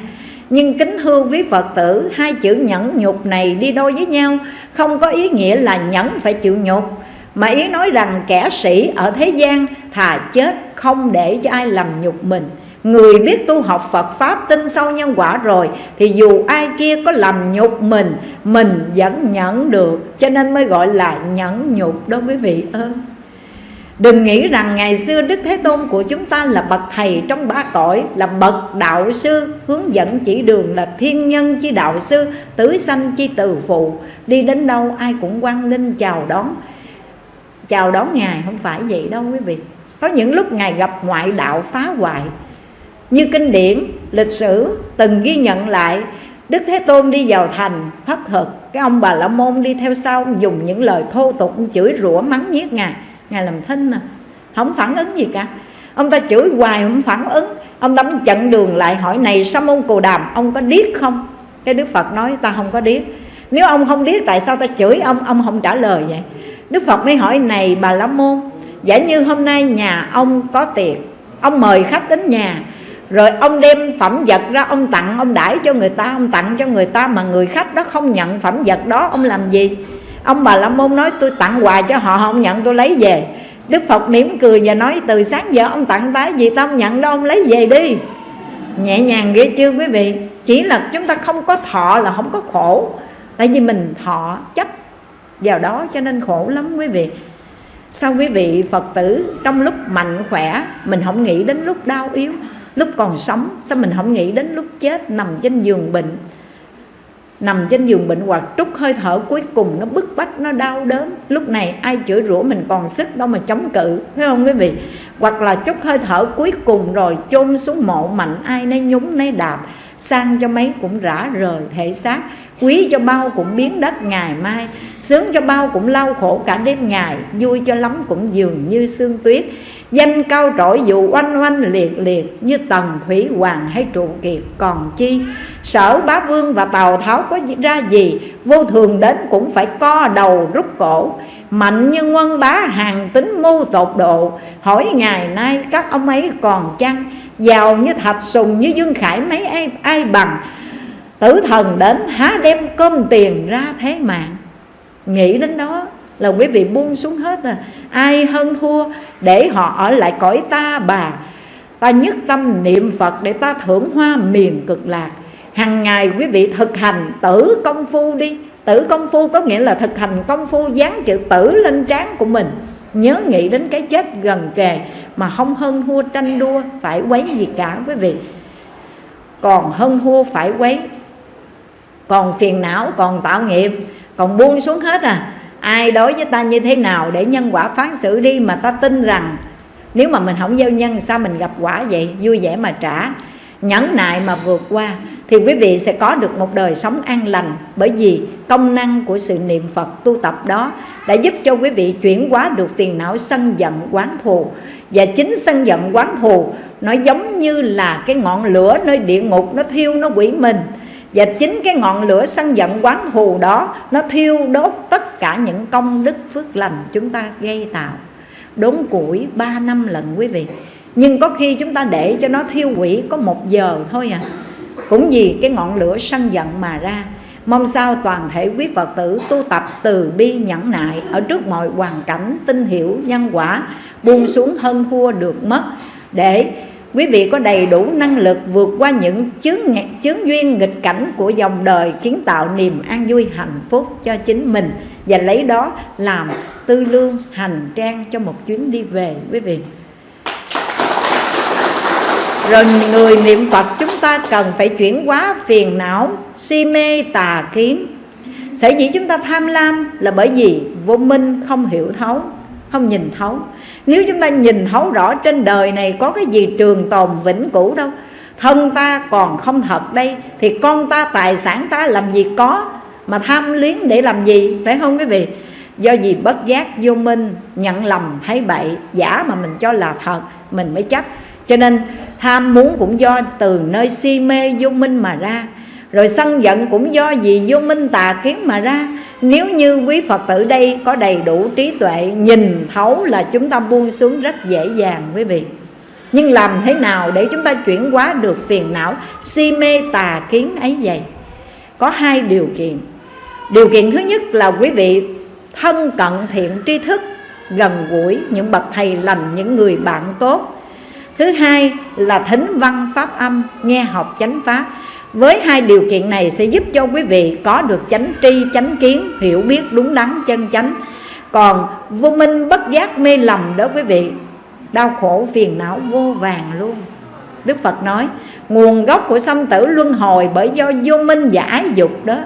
Nhưng kính thưa quý Phật tử, Hai chữ nhẫn nhục này đi đôi với nhau Không có ý nghĩa là nhẫn phải chịu nhục, Mà ý nói rằng kẻ sĩ ở thế gian Thà chết không để cho ai làm nhục mình. Người biết tu học Phật Pháp tin sâu nhân quả rồi, Thì dù ai kia có làm nhục mình Mình vẫn nhẫn được. Cho nên mới gọi là nhẫn nhục đó quý vị ơi. Đừng nghĩ rằng ngày xưa Đức Thế Tôn của chúng ta là bậc thầy trong ba cõi, Là bậc đạo sư, hướng dẫn chỉ đường, là thiên nhân chi đạo sư, Tứ sanh chi từ phụ. Đi đến đâu ai cũng quan nghênh, chào đón Chào đón Ngài, không phải vậy đâu quý vị. Có những lúc Ngài gặp ngoại đạo phá hoại như kinh điển, lịch sử từng ghi nhận lại Đức Thế Tôn đi vào thành thất thực. Cái ông bà La Môn đi theo sau Dùng những lời thô tục chửi rủa mắng nhiếc Ngài. Ngài làm thinh à Không phản ứng gì cả. Ông ta chửi hoài không phản ứng. Ông ta mới chặn đường lại hỏi này sao môn cù Đàm ông có điếc không? Cái Đức Phật nói ta không có điếc. Nếu ông không điếc tại sao ta chửi ông? Ông không trả lời vậy. Đức Phật mới hỏi này bà La Môn Giả như hôm nay nhà ông có tiệc Ông mời khách đến nhà rồi ông đem phẩm vật ra, ông tặng, ông đãi cho người ta, ông tặng cho người ta mà người khách đó không nhận phẩm vật đó, ông làm gì? Ông bà la môn nói, tôi tặng quà cho họ không nhận, tôi lấy về. Đức phật mỉm cười và nói, từ sáng giờ ông tặng tái gì tao không nhận đâu, ông lấy về đi. Nhẹ nhàng ghê chưa quý vị? Chỉ là chúng ta không có thọ là không có khổ. Tại vì mình thọ chấp vào đó cho nên khổ lắm quý vị. Sao quý vị phật tử trong lúc mạnh khỏe, mình không nghĩ đến lúc đau yếu? Lúc còn sống, sao mình không nghĩ đến lúc chết nằm trên giường bệnh? Nằm trên giường bệnh hoặc trút hơi thở cuối cùng, nó bức bách, nó đau đớn. Lúc này ai chửi rủa mình còn sức đâu mà chống cự, phải không quý vị? Hoặc là chút hơi thở cuối cùng rồi chôn xuống mộ mạnh, ai nấy nhúng, nấy đạp. Sang cho mấy cũng rã rời thể xác, quý cho bao cũng biến đất ngày mai, sướng cho bao cũng lau khổ cả đêm ngày, vui cho lắm cũng dường như sương tuyết danh cao trội dù oanh oanh liệt liệt như tần thủy hoàng hay trụ kiệt còn chi. Sở bá vương và tào tháo có ra gì vô thường đến cũng phải co đầu rút cổ. Mạnh như quân bá hàng tính mưu tột độ. Hỏi ngày nay các ông ấy còn chăng? Giàu như thạch sùng như dương khải mấy ai, ai bằng? Tử thần đến há đem cơm tiền ra thế mạng nghĩ đến đó là quý vị buông xuống hết à. Ai hơn thua, để họ ở lại cõi ta bà. Ta nhất tâm niệm phật để ta thưởng hoa miền cực lạc. Hàng ngày quý vị thực hành tử công phu đi. Tử công phu có nghĩa là thực hành công phu dán chữ tử lên trán của mình. Nhớ nghĩ đến cái chết gần kề mà không hơn thua tranh đua, phải quấy gì cả quý vị. Còn hơn thua phải quấy, còn phiền não, còn tạo nghiệp, còn buông xuống hết à ai đối với ta như thế nào để nhân quả phán xử đi mà ta tin rằng nếu mà mình không gieo nhân, sao mình gặp quả vậy? Vui vẻ mà trả. Nhẫn nại mà vượt qua. Thì quý vị sẽ có được một đời sống an lành. Bởi vì công năng của sự niệm Phật tu tập đó đã giúp cho quý vị chuyển hóa được phiền não sân giận quán thù. Và chính sân giận quán thù nó giống như là cái ngọn lửa nơi địa ngục nó thiêu, nó quỷ mình và chính cái ngọn lửa sân giận quán thù đó, nó thiêu đốt tất cả những công đức phước lành chúng ta gây tạo. Đốn củi ba năm lần quý vị. Nhưng có khi chúng ta để cho nó thiêu quỷ có một giờ thôi à. Cũng vì cái ngọn lửa sân giận mà ra, mong sao toàn thể quý phật tử tu tập từ bi nhẫn nại ở trước mọi hoàn cảnh tin hiểu nhân quả, buông xuống hơn thua được mất, để quý vị có đầy đủ năng lực vượt qua những chướng, chướng duyên nghịch cảnh của dòng đời kiến tạo niềm an vui hạnh phúc cho chính mình và lấy đó làm tư lương hành trang cho một chuyến đi về quý vị. Rồi người niệm Phật chúng ta cần phải chuyển hóa phiền não si mê tà kiến. Sở dĩ chúng ta tham lam là bởi vì vô minh không hiểu thấu không nhìn thấu. Nếu chúng ta nhìn thấu rõ trên đời này có cái gì trường tồn vĩnh cửu đâu, thân ta còn không thật đây, thì con ta, tài sản ta làm gì có mà tham luyến để làm gì, phải không quý vị? Do gì bất giác vô minh, nhận lầm thấy bậy, giả mà mình cho là thật, mình mới chấp. Cho nên tham muốn cũng do từ nơi si mê vô minh mà ra rồi sân giận cũng do gì vô minh tà kiến mà ra. Nếu như quý Phật tử đây có đầy đủ trí tuệ Nhìn thấu là chúng ta buông xuống rất dễ dàng quý vị. Nhưng làm thế nào để chúng ta chuyển hóa được phiền não Si mê tà kiến ấy vậy? Có hai điều kiện. Điều kiện thứ nhất là quý vị thân cận thiện tri thức Gần gũi những bậc thầy lành, những người bạn tốt. Thứ hai là thính văn pháp âm, nghe học chánh pháp với hai điều kiện này sẽ giúp cho quý vị có được chánh tri, chánh kiến, hiểu biết đúng đắn, chân chánh. Còn vô minh bất giác mê lầm đó quý vị Đau khổ phiền não vô vàng luôn. Đức Phật nói Nguồn gốc của sanh tử luân hồi bởi do vô minh và ái dục đó.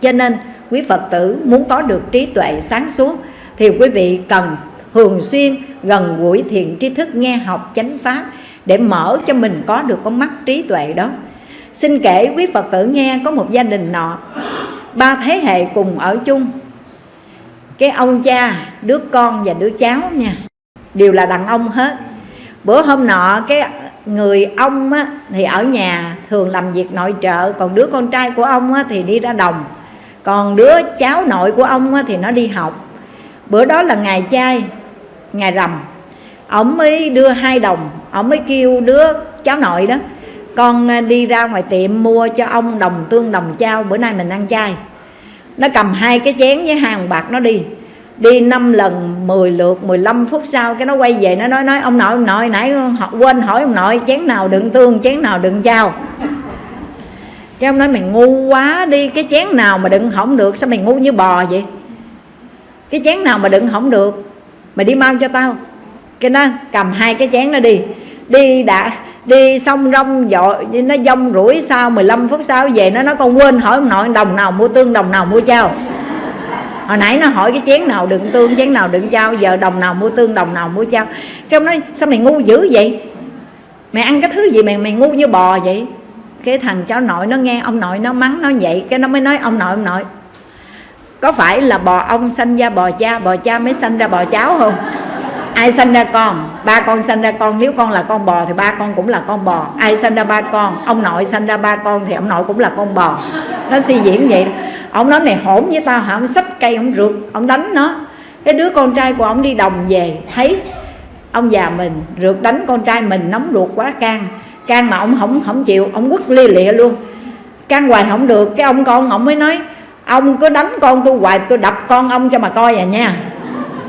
Cho nên quý Phật tử muốn có được trí tuệ sáng suốt Thì quý vị cần thường xuyên gần gũi thiện tri thức nghe học chánh pháp Để mở cho mình có được con mắt trí tuệ đó. Xin kể quý Phật tử nghe có một gia đình nọ. Ba thế hệ cùng ở chung. Cái ông cha, đứa con và đứa cháu nha. Đều là đàn ông hết. Bữa hôm nọ cái người ông á, thì ở nhà thường làm việc nội trợ Còn đứa con trai của ông á, thì đi ra đồng. Còn đứa cháu nội của ông á, thì nó đi học. Bữa đó là ngày chay, ngày rằm. Ông mới đưa hai đồng Ông mới kêu đứa cháu nội đó con à, đi ra ngoài tiệm mua cho ông đồng tương đồng trao bữa nay mình ăn chay. Nó cầm hai cái chén với hàng bạc nó đi. Đi năm lần 10 lượt 15 phút sau cái nó quay về, nó nói nói, ông nội ông nội, nãy họ quên hỏi ông nội, chén nào đựng tương, chén nào đựng trao cái ông nói, mày ngu quá đi, cái chén nào mà đựng hỏng được, sao mày ngu như bò vậy? Cái chén nào mà đựng hỏng được, mày đi mau cho tao. Cái nó cầm hai cái chén nó đi đi đã, đi xong rong dội nó dông rủi sau 15 phút sau về nó nói con quên hỏi ông nội, đồng nào mua tương, đồng nào mua trao hồi nãy nó hỏi cái chén nào đựng tương, chén nào đựng trao giờ đồng nào mua tương, đồng nào mua trao cái ông nói, sao mày ngu dữ vậy? Mày ăn cái thứ gì mày mày ngu như bò vậy? Cái thằng cháu nội nó nghe, ông nội nó mắng nó vậy, cái nó mới nói, ông nội ông nội, có phải là bò ông sanh ra bò cha bò cha mới sanh ra bò cháu không? Ai sanh ra con? Ba con sanh ra con. Nếu con là con bò thì ba con cũng là con bò. Ai sanh ra ba con? Ông nội sanh ra ba con thì ông nội cũng là con bò. Nó suy diễn vậy ông nói này hỗn với tao hả? Ông xách cây, ông rượt, ông đánh nó. Cái đứa con trai của ông đi đồng về, thấy ông già mình rượt đánh con trai mình, nóng ruột quá, can. Can mà ông không không chịu, ông quất lia lịa luôn. Can hoài không được. Cái ông con ông mới nói, ông cứ đánh con tôi hoài, tôi đập con ông cho mà coi à nha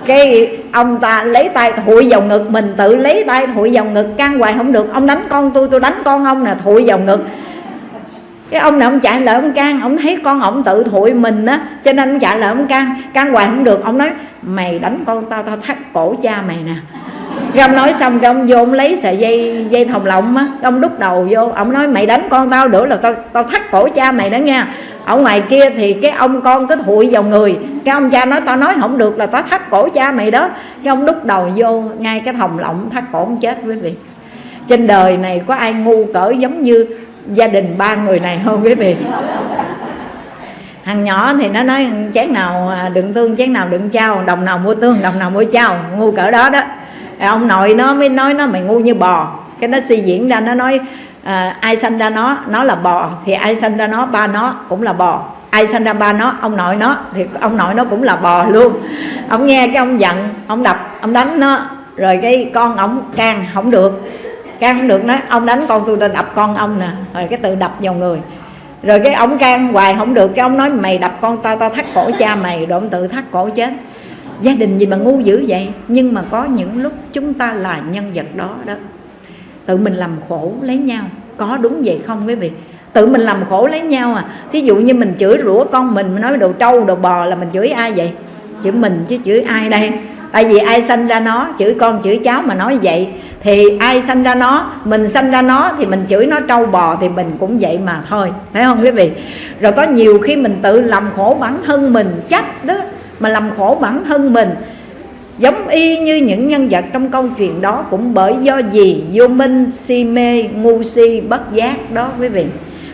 cái ông ta lấy tay thụi vào ngực mình, tự lấy tay thụi vào ngực can hoài không được. Ông đánh con tôi tôi đánh con ông nè thụi vào ngực. Cái ông này ông chạy lại ông can, ông thấy con ông tự thụi mình á, cho nên ông chạy lại ông can can hoài không được. Ông nói, mày đánh con tao tao thắt cổ cha mày nè. Cái ông nói xong, cái ông vô, ông lấy sợi dây dây thòng lọng á ông đút đầu vô. Ông nói, mày đánh con tao nữa là tao tao thắt cổ cha mày đó nha ở ngoài kia thì cái ông con cứ thụi vào người. Cái ông cha nói, tao nói không được là tao thắt cổ cha mày đó. Cái ông đúc đầu vô, ngay cái thòng lọng, thắt cổ ông chết quý vị. Trên đời này có ai ngu cỡ giống như gia đình ba người này không quý vị? Thằng nhỏ thì nó nói, chén nào à, đựng tương, chén nào đựng trao đồng nào mua tương, đồng nào mua trao ngu cỡ đó đó. Ông nội nó mới nói, nó mày ngu như bò. Cái nó suy diễn ra, nó nói à, ai sanh ra nó nó là bò thì ai sanh ra nó ba nó cũng là bò. Ai sanh ra ba nó ông nội nó thì ông nội nó cũng là bò luôn. Ông nghe cái ông giận ông đập ông đánh nó rồi cái con ông can không được. Can không được nói ông đánh con tôi đập con ông nè. Rồi cái tự đập vào người. Rồi cái ông can hoài không được cái ông nói mày đập con tao tao thắt cổ cha mày. Rồi ông tự thắt cổ chết. Gia đình gì mà ngu dữ vậy? Nhưng mà có những lúc chúng ta là nhân vật đó đó tự mình làm khổ lấy nhau. Có đúng vậy không quý vị? Tự mình làm khổ lấy nhau à. Thí dụ như mình chửi rủa con mình nói đồ trâu, đồ bò là mình chửi ai vậy? Chửi mình chứ chửi ai đây? Tại vì ai sanh ra nó, chửi con, chửi cháu mà nói vậy. Thì ai sanh ra nó, mình sanh ra nó thì mình chửi nó trâu bò thì mình cũng vậy mà thôi. Phải không quý vị? Rồi có nhiều khi mình tự làm khổ bản thân mình chắc đó, mà làm khổ bản thân mình giống y như những nhân vật trong câu chuyện đó cũng bởi do gì? Vô minh, si mê, ngu si, bất giác đó quý vị.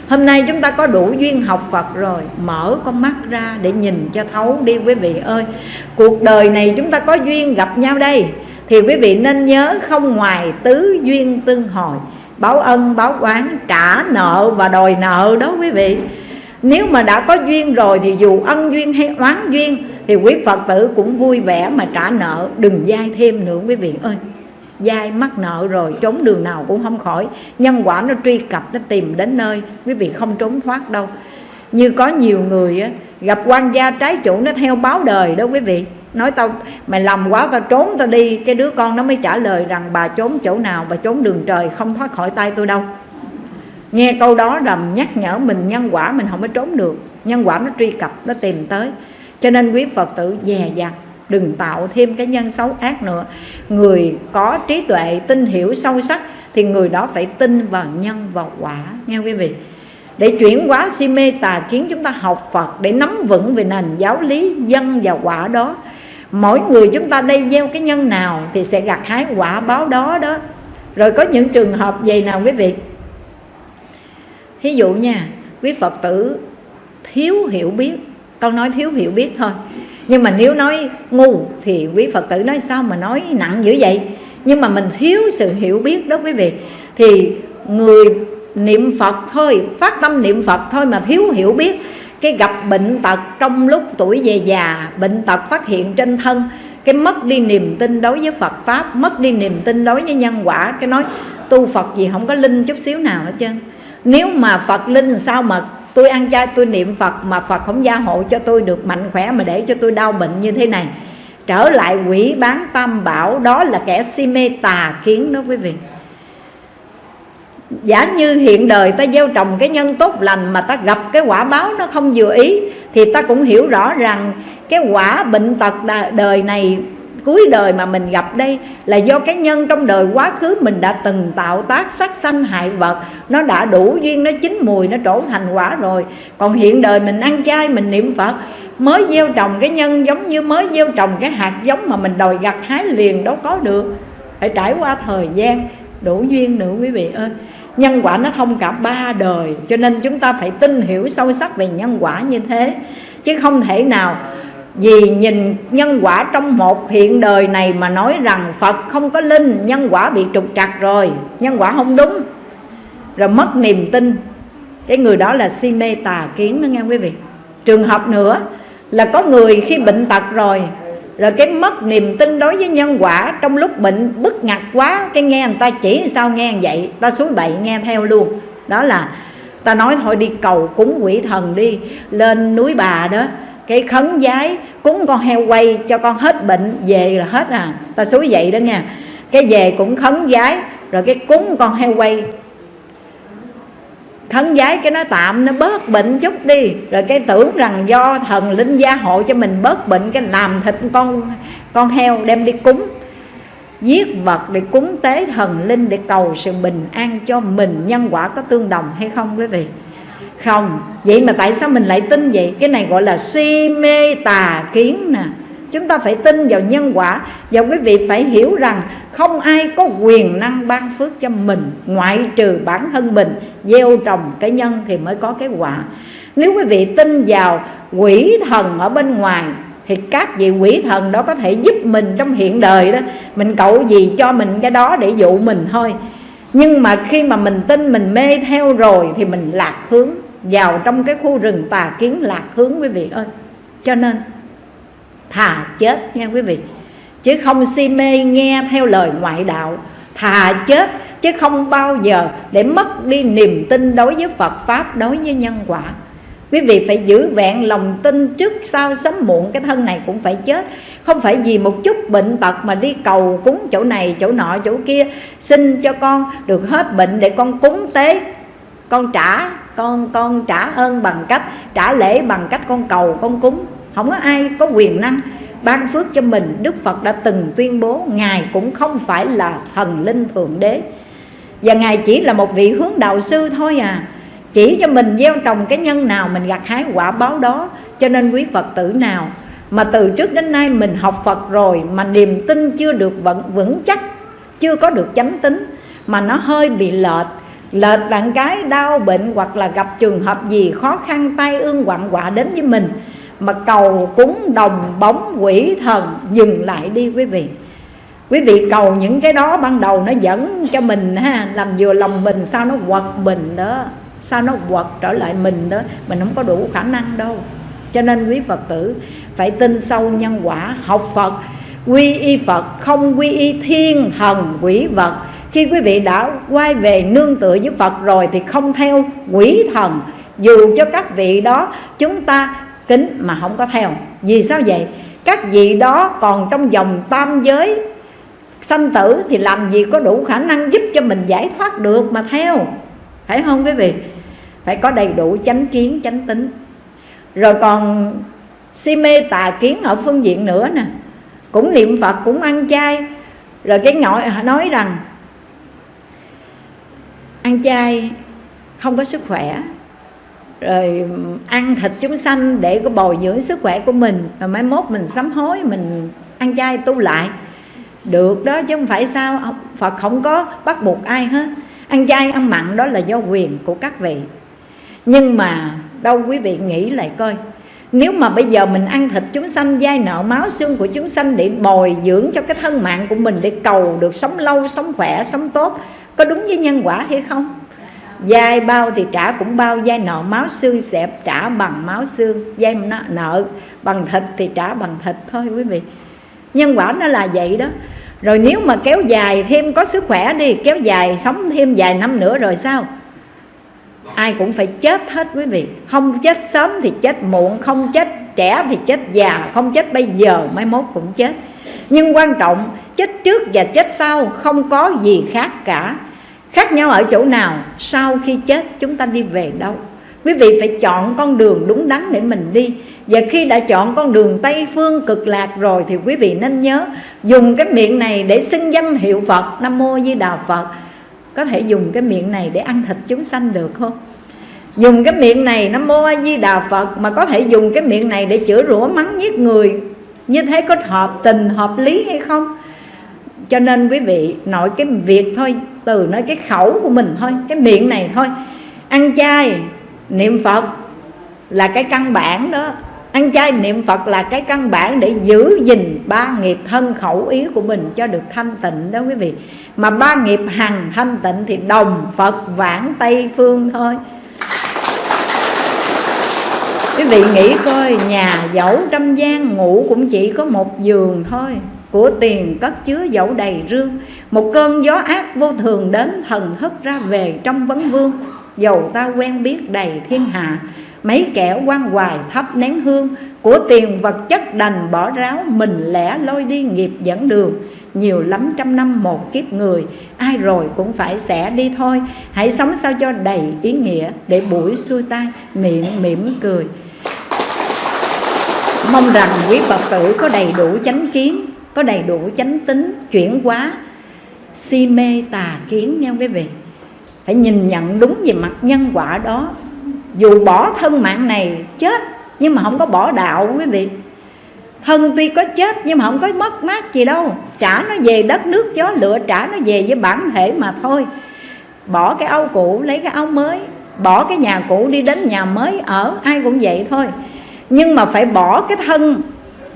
Hôm nay chúng ta có đủ duyên học phật rồi. Mở con mắt ra để nhìn cho thấu đi quý vị ơi. Cuộc đời này chúng ta có duyên gặp nhau đây. Thì quý vị nên nhớ không ngoài tứ duyên tương hồi. Báo ân, báo oán, trả nợ và đòi nợ đó quý vị. Nếu mà đã có duyên rồi thì dù ân duyên hay oán duyên thì quý phật tử cũng vui vẻ mà trả nợ. Đừng dai thêm nữa quý vị ơi. Dai mắc nợ rồi trốn đường nào cũng không khỏi. Nhân quả nó truy cập nó tìm đến nơi quý vị không trốn thoát đâu. Như có nhiều người á, gặp quan gia trái chủ nó theo báo đời đó quý vị. Nói tao mày làm quá tao trốn tao đi. Cái đứa con nó mới trả lời rằng bà trốn chỗ nào bà trốn đường trời không thoát khỏi tay tôi đâu. Nghe câu đó là nhắc nhở mình nhân quả mình không có trốn được. Nhân quả nó truy cập nó tìm tới cho nên quý phật tử dè dặt, đừng tạo thêm cái nhân xấu ác nữa. Người có trí tuệ, tin hiểu sâu sắc thì người đó phải tin vào nhân và quả, nghe quý vị? Để chuyển hóa si mê tà kiến, chúng ta học Phật để nắm vững về nền giáo lý dân và quả đó. Mỗi người chúng ta đây gieo cái nhân nào thì sẽ gặt hái quả báo đó đó. Rồi có những trường hợp vậy nào quý vị? Thí dụ nha, quý phật tử thiếu hiểu biết con nói thiếu hiểu biết thôi. Nhưng mà nếu nói ngu thì quý phật tử nói sao mà nói nặng dữ vậy? Nhưng mà mình thiếu sự hiểu biết đó quý vị. Thì người niệm phật thôi, phát tâm niệm phật thôi mà thiếu hiểu biết. Cái gặp bệnh tật trong lúc tuổi về già, bệnh tật phát hiện trên thân, cái mất đi niềm tin đối với Phật pháp, mất đi niềm tin đối với nhân quả, cái nói tu Phật gì không có linh chút xíu nào hết trơn. Nếu mà Phật linh sao mà tôi ăn chay, tôi niệm Phật mà Phật không gia hộ cho tôi được mạnh khỏe mà để cho tôi đau bệnh như thế này. Trở lại quỷ bán tam bảo, đó là kẻ si mê tà kiến đó quý vị. Giả như hiện đời ta gieo trồng cái nhân tốt lành mà ta gặp cái quả báo nó không vừa ý, thì ta cũng hiểu rõ rằng cái quả bệnh tật đời này cuối đời mà mình gặp đây là do cái nhân trong đời quá khứ mình đã từng tạo tác sát sanh hại vật. Nó đã đủ duyên, nó chín mùi, nó trổ thành quả rồi. Còn hiện đời mình ăn chay, mình niệm phật, mới gieo trồng cái nhân giống như mới gieo trồng cái hạt giống mà mình đòi gặt hái liền đâu có được. Phải trải qua thời gian, đủ duyên nữa quý vị ơi. Nhân quả nó thông cả ba đời, cho nên chúng ta phải tin hiểu sâu sắc về nhân quả như thế. Chứ không thể nào vì nhìn nhân quả trong một hiện đời này mà nói rằng Phật không có linh, Nhân quả bị trục trặc rồi. Nhân quả không đúng. Rồi mất niềm tin. Cái người đó là si mê tà kiến đó, nghe quý vị? Trường hợp nữa là có người khi bệnh tật rồi rồi cái mất niềm tin đối với nhân quả trong lúc bệnh bức ngặt quá, cái nghe người ta chỉ sao nghe vậy, ta suối bậy nghe theo luôn. Đó là ta nói thôi đi cầu cúng quỷ thần đi, lên núi bà đó cái khấn giái cúng con heo quay cho con hết bệnh, về là hết à. Ta suối vậy đó nha. Cái về cũng khấn giái, rồi cái cúng con heo quay. Khấn giái cái nó tạm, nó bớt bệnh chút đi. Rồi cái tưởng rằng do thần linh gia hộ cho mình bớt bệnh, cái làm thịt con con heo đem đi cúng. Giết vật để cúng tế thần linh để cầu sự bình an cho mình. Nhân quả có tương đồng hay không quý vị? Không, vậy mà tại sao mình lại tin vậy? Cái này gọi là si mê tà kiến nè. Chúng ta phải tin vào nhân quả, và quý vị phải hiểu rằng không ai có quyền năng ban phước cho mình, ngoại trừ bản thân mình. Gieo trồng cái nhân thì mới có cái quả. Nếu quý vị tin vào quỷ thần ở bên ngoài, thì các vị quỷ thần đó có thể giúp mình trong hiện đời đó. Mình cậu gì cho mình cái đó để dụ mình thôi. Nhưng mà khi mà mình tin mình mê theo rồi, thì mình lạc hướng vào trong cái khu rừng tà kiến lạc hướng, quý vị ơi. Cho nên, thà chết nha quý vị. Chứ không si mê nghe theo lời ngoại đạo, thà chết chứ không bao giờ để mất đi niềm tin đối với Phật pháp, đối với nhân quả. Quý vị phải giữ vẹn lòng tin trước sau sớm muộn, cái thân này cũng phải chết. Không phải vì một chút bệnh tật mà đi cầu cúng chỗ này, chỗ nọ, chỗ kia, xin cho con được hết bệnh để con cúng tế con trả con con trả ơn bằng cách trả lễ bằng cách con cầu con cúng. Không có ai có quyền năng ban phước cho mình. Đức phật đã từng tuyên bố ngài cũng không phải là thần linh thượng đế. Và ngài chỉ là một vị hướng đạo sư thôi à. Chỉ cho mình gieo trồng cái nhân nào mình gặt hái quả báo đó. Cho nên quý phật tử nào mà từ trước đến nay mình học phật rồi mà niềm tin chưa được vững, vững chắc chưa có được chánh tính mà nó hơi bị lệch lệch đặng cái đau bệnh hoặc là gặp trường hợp gì khó khăn, tai ương quặn quạ đến với mình, mà cầu cúng đồng bóng quỷ thần, dừng lại đi quý vị. Quý vị cầu những cái đó ban đầu nó dẫn cho mình ha, làm vừa lòng mình, sao nó quật mình đó, sao nó quật trở lại mình đó, mình không có đủ khả năng đâu. Cho nên quý phật tử phải tin sâu nhân quả, học phật, quy y phật, không quy y thiên thần quỷ vật khi quý vị đã quay về nương tựa với phật rồi thì không theo quỷ thần. Dù cho các vị đó chúng ta kính mà không có theo. Vì sao vậy? Các vị đó còn trong dòng tam giới. Sanh tử thì làm gì có đủ khả năng giúp cho mình giải thoát được mà theo? Phải không quý vị? Phải có đầy đủ chánh kiến, chánh tính. Rồi còn si mê tà kiến ở phương diện nữa nè. Cũng niệm phật, cũng ăn chay. Rồi cái ngọi nói rằng ăn chay, không có sức khỏe. Rồi ăn thịt chúng sanh để có bồi dưỡng sức khỏe của mình, rồi mai mốt mình sám hối, mình ăn chay tu lại. Được đó, chứ không phải sao Phật không có bắt buộc ai hết. Ăn chay, ăn mặn đó là do quyền của các vị. Nhưng mà đâu quý vị nghĩ lại coi, nếu mà bây giờ mình ăn thịt chúng sanh, dai nợ máu xương của chúng sanh để bồi dưỡng cho cái thân mạng của mình, để cầu được sống lâu, sống khỏe, sống tốt có đúng với nhân quả hay không? Dai bao thì trả cũng bao, dai nợ máu xương sẽ trả bằng máu xương, dai nợ bằng thịt thì trả bằng thịt thôi quý vị. Nhân quả nó là vậy đó. Rồi nếu mà kéo dài thêm có sức khỏe đi, kéo dài sống thêm vài năm nữa rồi sao? Ai cũng phải chết hết quý vị. Không chết sớm thì chết muộn, không chết trẻ thì chết già, không chết bây giờ mai mốt cũng chết. Nhưng quan trọng, chết trước và chết sau, không có gì khác cả khác nhau ở chỗ nào, sau khi chết chúng ta đi về đâu? Quý vị phải chọn con đường đúng đắn để mình đi. Và khi đã chọn con đường tây phương cực lạc rồi thì quý vị nên nhớ dùng cái miệng này để xưng danh hiệu phật, nam mô di đà phật. Có thể dùng cái miệng này để ăn thịt chúng sanh được không? Dùng cái miệng này, nam mô a di đà phật, mà có thể dùng cái miệng này để chữa rủa mắng giết người. Như thế có hợp tình, hợp lý hay không? Cho nên quý vị nội cái việc thôi, từ nói cái khẩu của mình thôi, cái miệng này thôi. Ăn chay, niệm phật là cái căn bản đó. Ăn chay, niệm phật là cái căn bản để giữ gìn ba nghiệp thân khẩu ý của mình cho được thanh tịnh đó quý vị. Mà ba nghiệp hằng thanh tịnh thì đồng phật vãng tây phương thôi. Quý vị nghĩ coi, nhà dẫu trăm gian, ngủ cũng chỉ có một giường thôi của tiền cất chứa dẫu đầy rương. Một cơn gió ác vô thường đến thần hất ra về trong vấn vương. Dầu ta quen biết đầy thiên hạ, mấy kẻ quan hoài thắp nén hương. Của tiền vật chất đành bỏ ráo, mình lẻ lôi đi nghiệp dẫn đường. Nhiều lắm trăm năm một kiếp người, ai rồi cũng phải xẻ đi thôi. Hãy sống sao cho đầy ý nghĩa để buổi xuôi tay miệng mỉm cười. Mong rằng quý phật tử có đầy đủ chánh kiến có đầy đủ chánh tính, chuyển hóa, si mê tà kiến nha quý vị. Phải nhìn nhận đúng về mặt nhân quả đó. Dù bỏ thân mạng này chết, nhưng mà không có bỏ đạo quý vị. Thân tuy có chết, nhưng mà không có mất mát gì đâu. Trả nó về đất nước, gió lửa, trả nó về với bản thể mà thôi. Bỏ cái áo cũ, lấy cái áo mới. Bỏ cái nhà cũ đi đến nhà mới, ở, ai cũng vậy thôi. Nhưng mà phải bỏ cái thân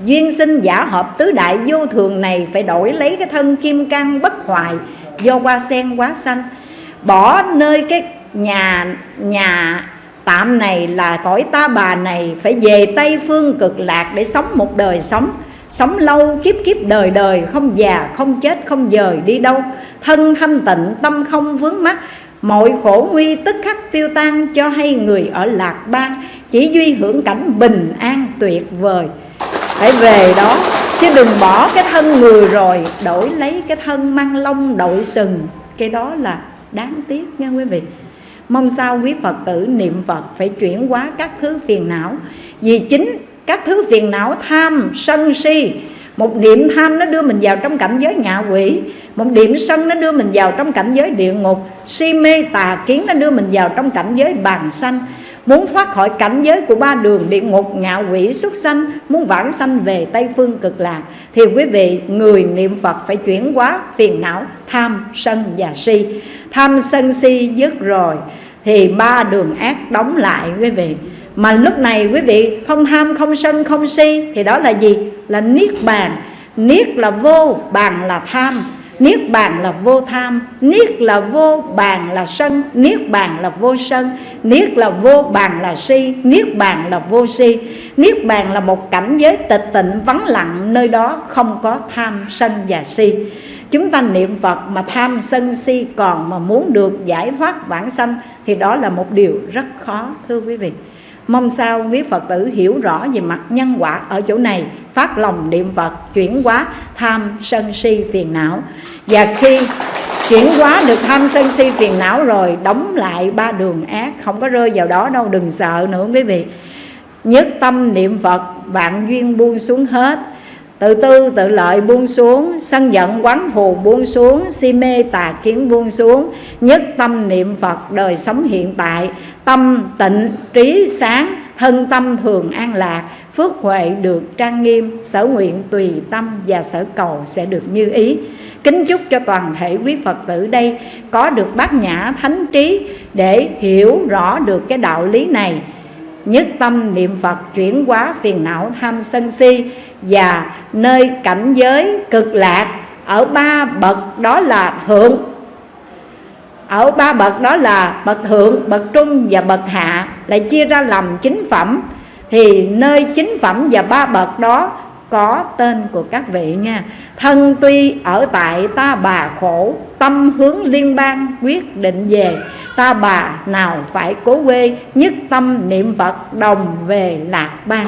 duyên sinh giả hợp tứ đại vô thường này phải đổi lấy cái thân kim cang bất hoại do hoa sen quá xanh. Bỏ nơi cái nhà nhà tạm này là cõi ta bà này, phải về tây phương cực lạc để sống một đời sống. Sống lâu, kiếp kiếp đời đời, không già, không chết, không dời, đi đâu. Thân thanh tịnh, tâm không vướng mắc. Mọi khổ nguy tức khắc tiêu tan cho hay người ở lạc bang. Chỉ duy hưởng cảnh bình an tuyệt vời phải về đó. Chứ đừng bỏ cái thân người rồi, đổi lấy cái thân mang lông đội sừng. Cái đó là đáng tiếc nha quý vị. Mong sao quý phật tử, niệm phật phải chuyển hóa các thứ phiền não. Vì chính các thứ phiền não tham, sân, si, một điểm tham nó đưa mình vào trong cảnh giới ngạ quỷ, một điểm sân nó đưa mình vào trong cảnh giới địa ngục, si mê tà kiến nó đưa mình vào trong cảnh giới bàn xanh Muốn thoát khỏi cảnh giới của ba đường địa ngục ngạo quỷ súc sanh Muốn vãng sanh về Tây Phương cực lạc Thì quý vị người niệm Phật phải chuyển hóa phiền não tham, sân và si. Tham sân si dứt rồi Thì ba đường ác đóng lại quý vị. Mà lúc này quý vị không tham, không sân, không si Thì đó là gì? Là niết bàn. Niết là vô, bàn là tham. Niết bàn là vô tham, Niết là vô bàn là sân, Niết bàn là vô sân, Niết là vô bàn là si, Niết bàn là vô si. Niết bàn là một cảnh giới tịch tịnh vắng lặng Nơi đó không có tham sân và si. Chúng ta niệm Phật mà tham sân si còn Mà muốn được giải thoát bản sanh Thì đó là một điều rất khó, thưa quý vị. Mong sao quý Phật tử hiểu rõ về mặt nhân quả ở chỗ này. Phát lòng niệm Phật, chuyển hóa tham sân si phiền não. Và khi chuyển hóa được tham sân si phiền não rồi, Đóng lại ba đường ác, Không có rơi vào đó đâu, đừng sợ nữa quý vị. Nhất tâm niệm Phật, vạn duyên buông xuống hết. Tự tư, tự lợi buông xuống, Sân giận quán phù buông xuống, Si mê tà kiến buông xuống. Nhất tâm niệm Phật, đời sống hiện tại. Tâm tịnh, trí sáng, Thân tâm thường an lạc. Phước huệ được trang nghiêm, Sở nguyện tùy tâm và sở cầu sẽ được như ý. Kính chúc cho toàn thể quý Phật tử đây Có được bát nhã thánh trí Để hiểu rõ được cái đạo lý này nhất tâm niệm Phật chuyển hóa phiền não tham sân si và nơi cảnh giới cực lạc ở ba bậc đó là thượng. Ở ba bậc đó là bậc thượng, bậc trung và bậc hạ lại chia ra làm chính phẩm. Thì nơi chính phẩm và ba bậc đó có tên của các vị nha. Thân tuy ở tại ta bà khổ tâm hướng liên bang quyết định về. Ta bà nào phải cố quê nhất tâm niệm phật đồng về lạc bang.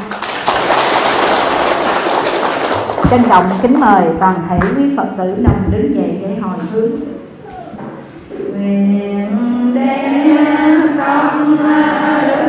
Trân trọng kính mời toàn thể quý phật tử đồng đứng dậy để hồi hướng. Nguyện đem tâm đức